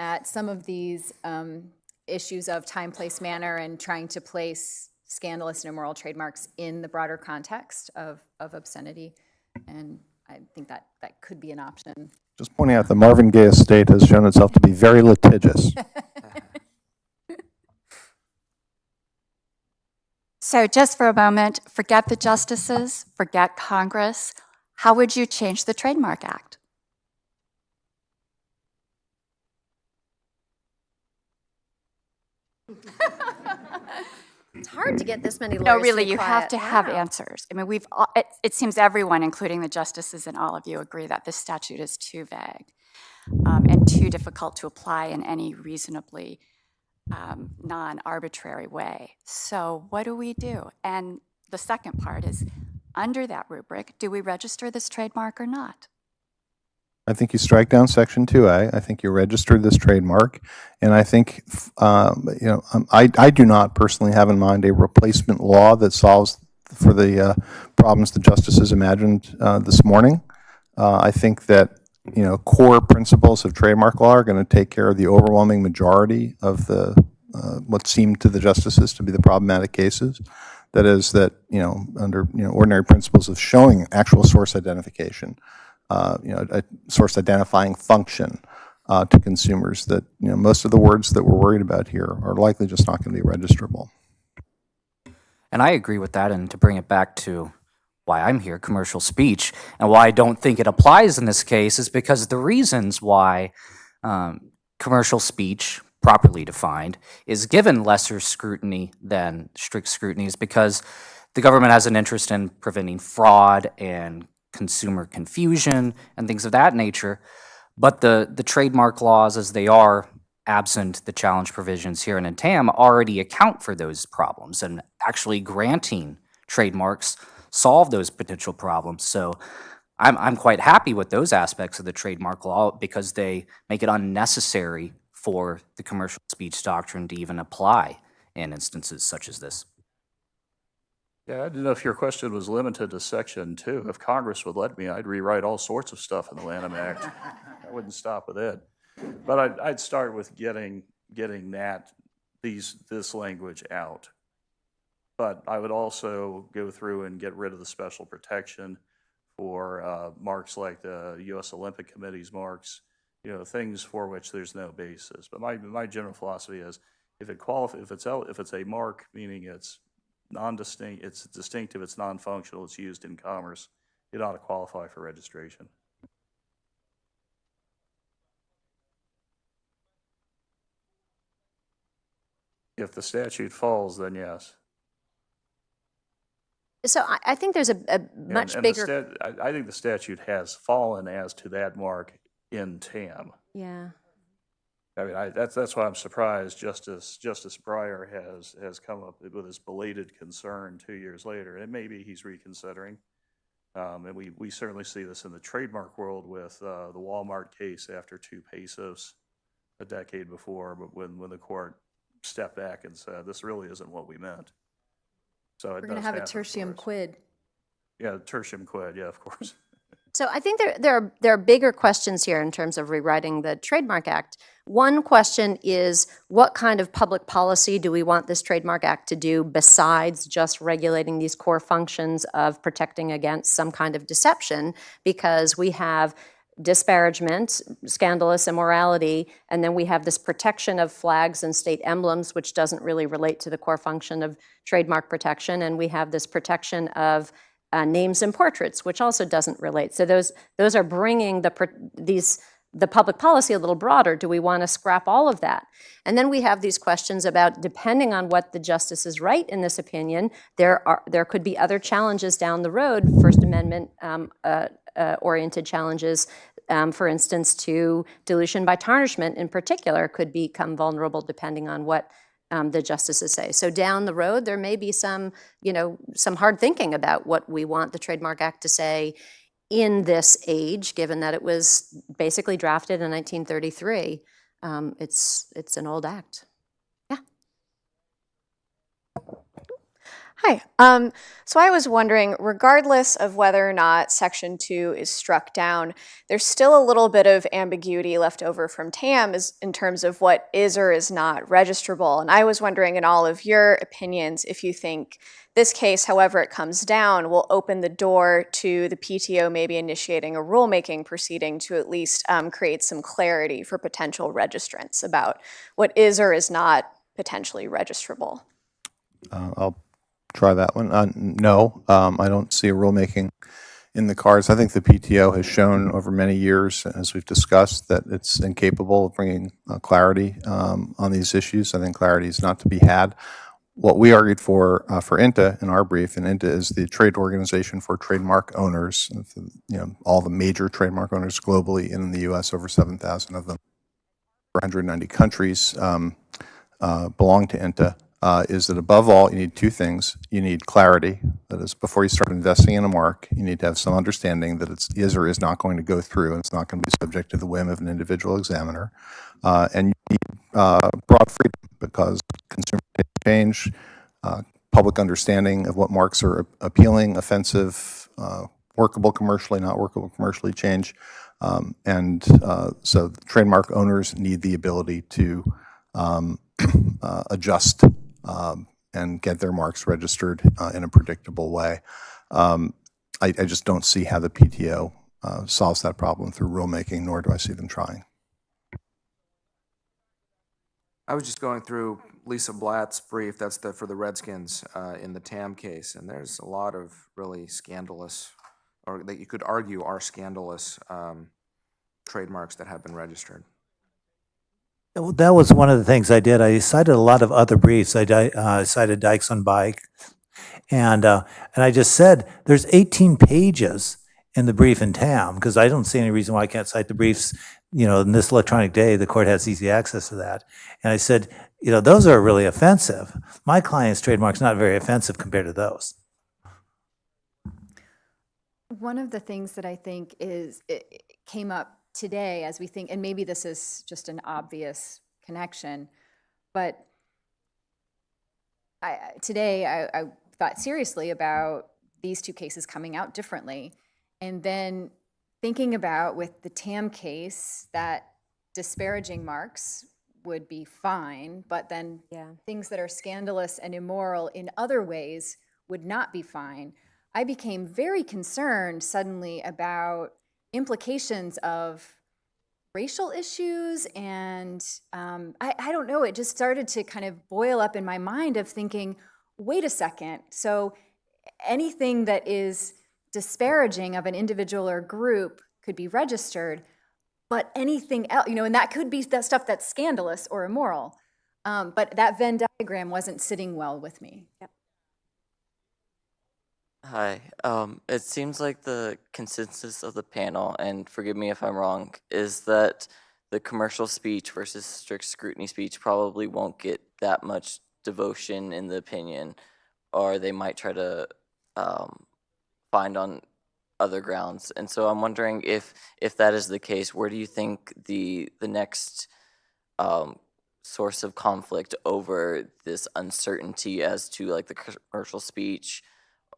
at some of these um, issues of time, place, manner, and trying to place scandalous and immoral trademarks in the broader context of, of obscenity. And I think that that could be an option. Just pointing out the Marvin Gaye estate has shown itself to be very litigious. *laughs* So just for a moment, forget the justices, forget Congress. How would you change the Trademark Act? *laughs* It's hard to get this many lawyers No, really, you have quiet. to have Wow. answers. I mean, we've, all- it, it seems everyone, including the justices and all of you, agree that this statute is too vague um, and too difficult to apply in any reasonably um, non-arbitrary way. So what do we do? And the second part is, under that rubric, do we register this trademark or not? I think you strike down section 2A. I think you register this trademark. And I think, um, you know, um, I, I do not personally have in mind a replacement law that solves for the uh, problems the justices imagined uh, this morning. Uh, I think that, you know, core principles of trademark law are going to take care of the overwhelming majority of the, uh, what seemed to the justices to be the problematic cases. That is that, you know, under, you know, ordinary principles of showing actual source identification, uh, you know, a source identifying function uh, to consumers that, you know, most of the words that we're worried about here are likely just not going to be registrable. And I agree with that. And to bring it back to why I'm here, commercial speech, and why I don't think it applies in this case is because the reasons why um, commercial speech, properly defined, is given lesser scrutiny than strict scrutiny is because the government has an interest in preventing fraud and consumer confusion and things of that nature. But the, the trademark laws, as they are, absent the challenge provisions here in TAM, already account for those problems. And actually granting trademarks solve those potential problems. So I'm, I'm quite happy with those aspects of the trademark law because they make it unnecessary for the commercial speech doctrine to even apply in instances such as this. Yeah, I didn't know if your question was limited to section two. If Congress would let me, I'd rewrite all sorts of stuff in the Lanham Act. *laughs* I wouldn't stop with it. But I'd, I'd start with getting, getting that, these, this language out. But I would also go through and get rid of the special protection for uh, marks like the U.S. Olympic Committee's marks, you know, things for which there's no basis. But my, my general philosophy is, if it qualif, if it's, if it's a mark, meaning it's non-distinct, it's distinctive, it's non-functional, it's used in commerce, it ought to qualify for registration. If the statute falls, then yes. So I, I think there's a, a much and the bigger. I, I think the statute has fallen as to that mark in TAM. Yeah. I mean, I, that's, that's why I'm surprised Justice, Justice Breyer has, has come up with this belated concern two years later, and maybe he's reconsidering. Um, and we, we certainly see this in the trademark world with, uh, the Walmart case after two pesos a decade before, but when, when the court stepped back and said, this really isn't what we meant. So We're going to have a tertium quid. Yeah, tertium quid, yeah, of course. *laughs* So I think there, there are, there are bigger questions here in terms of rewriting the Trademark Act. One question is, what kind of public policy do we want this Trademark Act to do besides just regulating these core functions of protecting against some kind of deception? Because we have disparagement, scandalous immorality, and then we have this protection of flags and state emblems, which doesn't really relate to the core function of trademark protection, and we have this protection of uh, names and portraits, which also doesn't relate. So those those are bringing the these the public policy a little broader. Do we want to scrap all of that? And then we have these questions about depending on what the justices write in this opinion, there are there could be other challenges down the road, First Amendment um, uh, uh, oriented challenges. Um, for instance, to dilution by tarnishment in particular could become vulnerable depending on what um, the justices say. So down the road, there may be some, you know, some hard thinking about what we want the Trademark Act to say in this age, given that it was basically drafted in 1933. Um, it's it's an old act. Hi. Um, so I was wondering, regardless of whether or not Section 2 is struck down, there's still a little bit of ambiguity left over from TAM is, in terms of what is or is not registrable. And I was wondering, in all of your opinions, if you think this case, however it comes down, will open the door to the PTO maybe initiating a rulemaking proceeding to at least um, create some clarity for potential registrants about what is or is not potentially registrable. Uh, I'll try that one. Uh, No, um, I don't see a rulemaking in the cards. I think the PTO has shown over many years, as we've discussed, that it's incapable of bringing uh, clarity um, on these issues. I think clarity is not to be had. What we argued for, uh, for INTA in our brief, and INTA is the trade organization for trademark owners, you know, all the major trademark owners globally, in the US, over 7,000 of them, 190 countries um, uh, belong to INTA, uh, is that above all, you need two things. You need clarity, that is, before you start investing in a mark, you need to have some understanding that it's or is not going to go through, and it's not going to be subject to the whim of an individual examiner. Uh, And you need uh, broad freedom, because consumer change, uh, public understanding of what marks are appealing, offensive, uh, workable commercially, not workable commercially change. Um, And uh, so trademark owners need the ability to um, *clears throat* uh, adjust um, and get their marks registered uh, in a predictable way. Um, I, I just don't see how the PTO uh, solves that problem through rulemaking, nor do I see them trying. I was just going through Lisa Blatt's brief, that's the, for the Redskins, uh, in the TAM case, and there's a lot of really scandalous, or that you could argue are scandalous, um, trademarks that have been registered. That was one of the things I did. I cited a lot of other briefs. I uh, cited Dykes on Bike. And, uh, and I just said, there's 18 pages in the brief in TAM, because I don't see any reason why I can't cite the briefs. You know, in this electronic day, the court has easy access to that. And I said, you know, those are really offensive. My client's trademark's not very offensive compared to those. One of the things that I think is, it came up today as we think, and maybe this is just an obvious connection, but I, today I, I thought seriously about these two cases coming out differently. And then thinking about with the TAM case, that disparaging marks would be fine, but then Yeah. things that are scandalous and immoral in other ways would not be fine. I became very concerned suddenly about implications of racial issues and um, I, I don't know it just started to kind of boil up in my mind of thinking wait a second so anything that is disparaging of an individual or group could be registered but anything else you know and that could be that stuff that's scandalous or immoral. Um, but that venn diagram wasn't sitting well with me Hi. Um, it seems like the consensus of the panel, and forgive me if I'm wrong, is that the commercial speech versus strict scrutiny speech probably won't get that much devotion in the opinion, or they might try to um, find on other grounds. And so I'm wondering if if that is the case, where do you think the the next um, source of conflict over this uncertainty as to like the commercial speech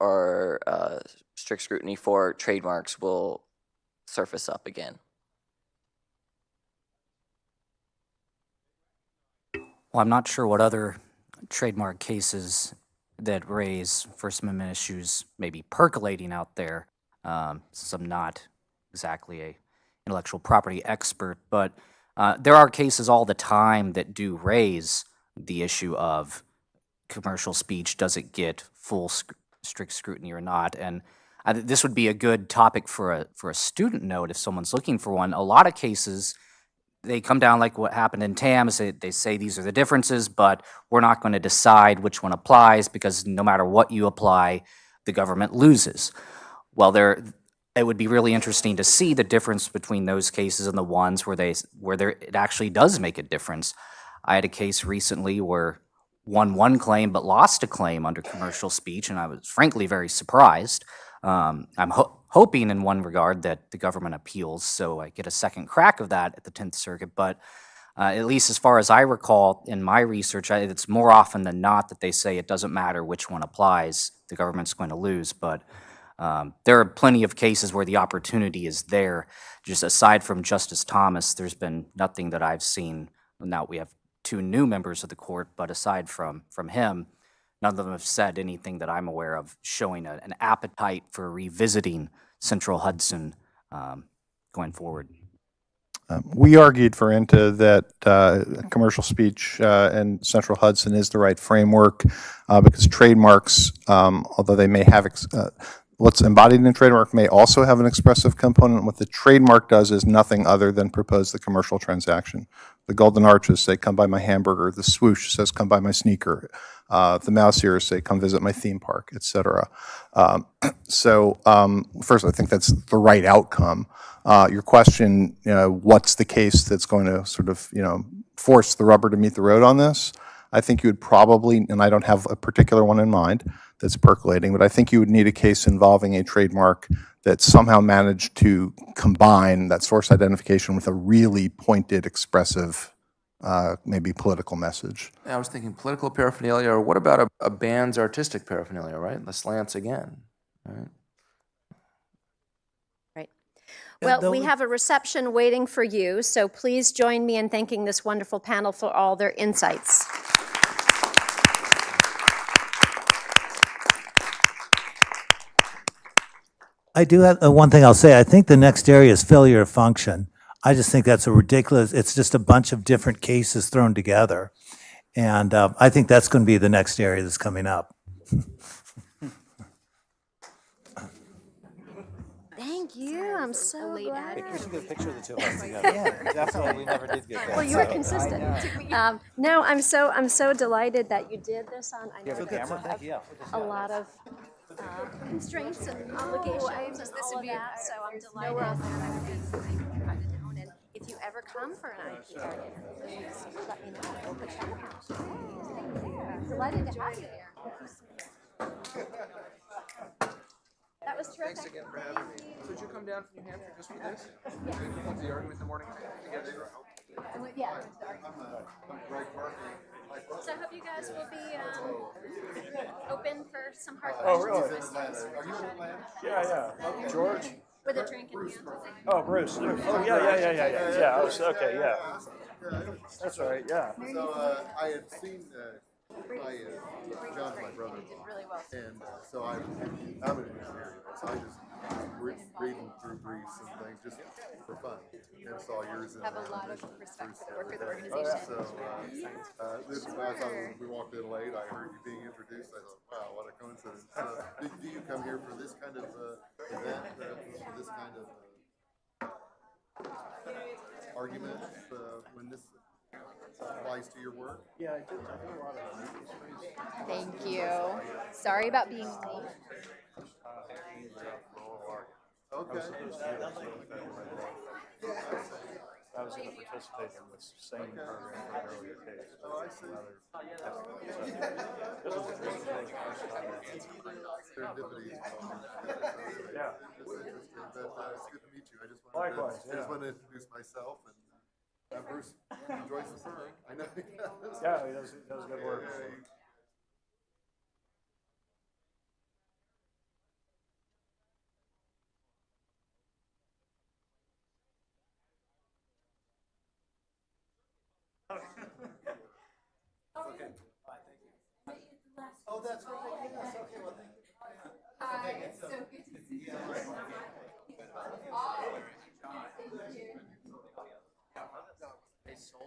or uh, strict scrutiny for trademarks will surface up again. Well, I'm not sure what other trademark cases that raise First Amendment issues may be percolating out there, um, since I'm not exactly a intellectual property expert, but uh, there are cases all the time that do raise the issue of commercial speech, does it get full strict scrutiny or not? And I, th- this would be a good topic for a, for a student note if someone's looking for one. A lot of cases, they come down like what happened in TAMS. They, they say these are the differences, but we're not going to decide which one applies because no matter what you apply, the government loses. Well, there, it would be really interesting to see the difference between those cases and the ones where they where there it actually does make a difference. I had a case recently where won one claim but lost a claim under commercial speech, and I was frankly very surprised. Um, I'm ho- hoping in one regard that the government appeals, so I get a second crack of that at the Tenth Circuit. But uh, at least as far as I recall in my research, I, it's more often than not that they say it doesn't matter which one applies, the government's going to lose. But um, there are plenty of cases where the opportunity is there. Just aside from Justice Thomas, there's been nothing that I've seen. Now we have two new members of the court, but aside from from him, none of them have said anything that I'm aware of showing a, an appetite for revisiting Central Hudson um, going forward. Um, We argued for INTA that uh, commercial speech uh, and Central Hudson is the right framework uh, because trademarks, um, although they may have, uh, what's embodied in a trademark may also have an expressive component. What the trademark does is nothing other than propose the commercial transaction. The golden arches say, come buy my hamburger. The swoosh says, come buy my sneaker. Uh, The mouse ears say, come visit my theme park, et cetera. Um, *clears throat* So um, first, I think that's the right outcome. Uh, Your question, you know, what's the case that's going to sort of, you know, force the rubber to meet the road on this? I think you would probably, and I don't have a particular one in mind that's percolating, but I think you would need a case involving a trademark that somehow managed to combine that source identification with a really pointed, expressive, uh, maybe political message. I was thinking political paraphernalia, or what about a, a band's artistic paraphernalia, right? The slants again, right? Right. Well, we have a reception waiting for you, so please join me in thanking this wonderful panel for all their insights. I do have, uh, one thing I'll say, I think the next area is failure of function. I just think that's a ridiculous, it's just a bunch of different cases thrown together. And uh, I think that's going to be the next area that's coming up. Thank you, I'm so glad. get a picture of the two of us *laughs* together. Yeah, definitely, we never did get that. Well, you were consistent. *laughs* Um, No, I'm so, I'm so delighted that you did this on, I know that you have Yeah. a lot of uh, constraints and obligations and all of that, so I'm delighted that I would be invited down. And if you ever come for an IPR interview, just let me know. We'll put that out. Delighted to have you here. That was terrific. Thanks again for having me. Did you come down from New Hampshire just for this? Yeah. The argument in the morning? Yeah. So I hope you guys will be um, open for some hard questions. Oh, really? Yeah, yeah. George? With a drink in hand. Oh, Bruce. Oh, yeah, yeah, yeah, yeah, yeah. Yeah, I was, okay, yeah. That's all right, yeah. So uh, I had seen uh, my uh, John's my brother, and uh, so I I'm an engineer, so I just re- reading through briefs and things just for fun. And saw yours in Have a lot of respect for the work of the everything. organization. So uh, uh, this is I thought we walked in late. I heard you being introduced. I thought, wow, what a coincidence. So, do, do you come here for this kind of uh, event, uh, for this kind of uh, argument uh, when this applies to your work? Yeah, I did, I did a lot of Thank you. Sorry about being late. Okay. I was going to participate in this same program in an earlier case. Oh, I see. This was, this was really the first time. Serendipity. Yeah. It's interesting, but uh, it's good to meet you. I just wanted Likewise, to, I yeah. just wanted to introduce myself and uh, Bruce enjoys the firm. I know he does. Yeah, he does, he does good work. Yeah, he- Oh, that's right, yes, okay, well, thank you. Hi, it's so good to see you.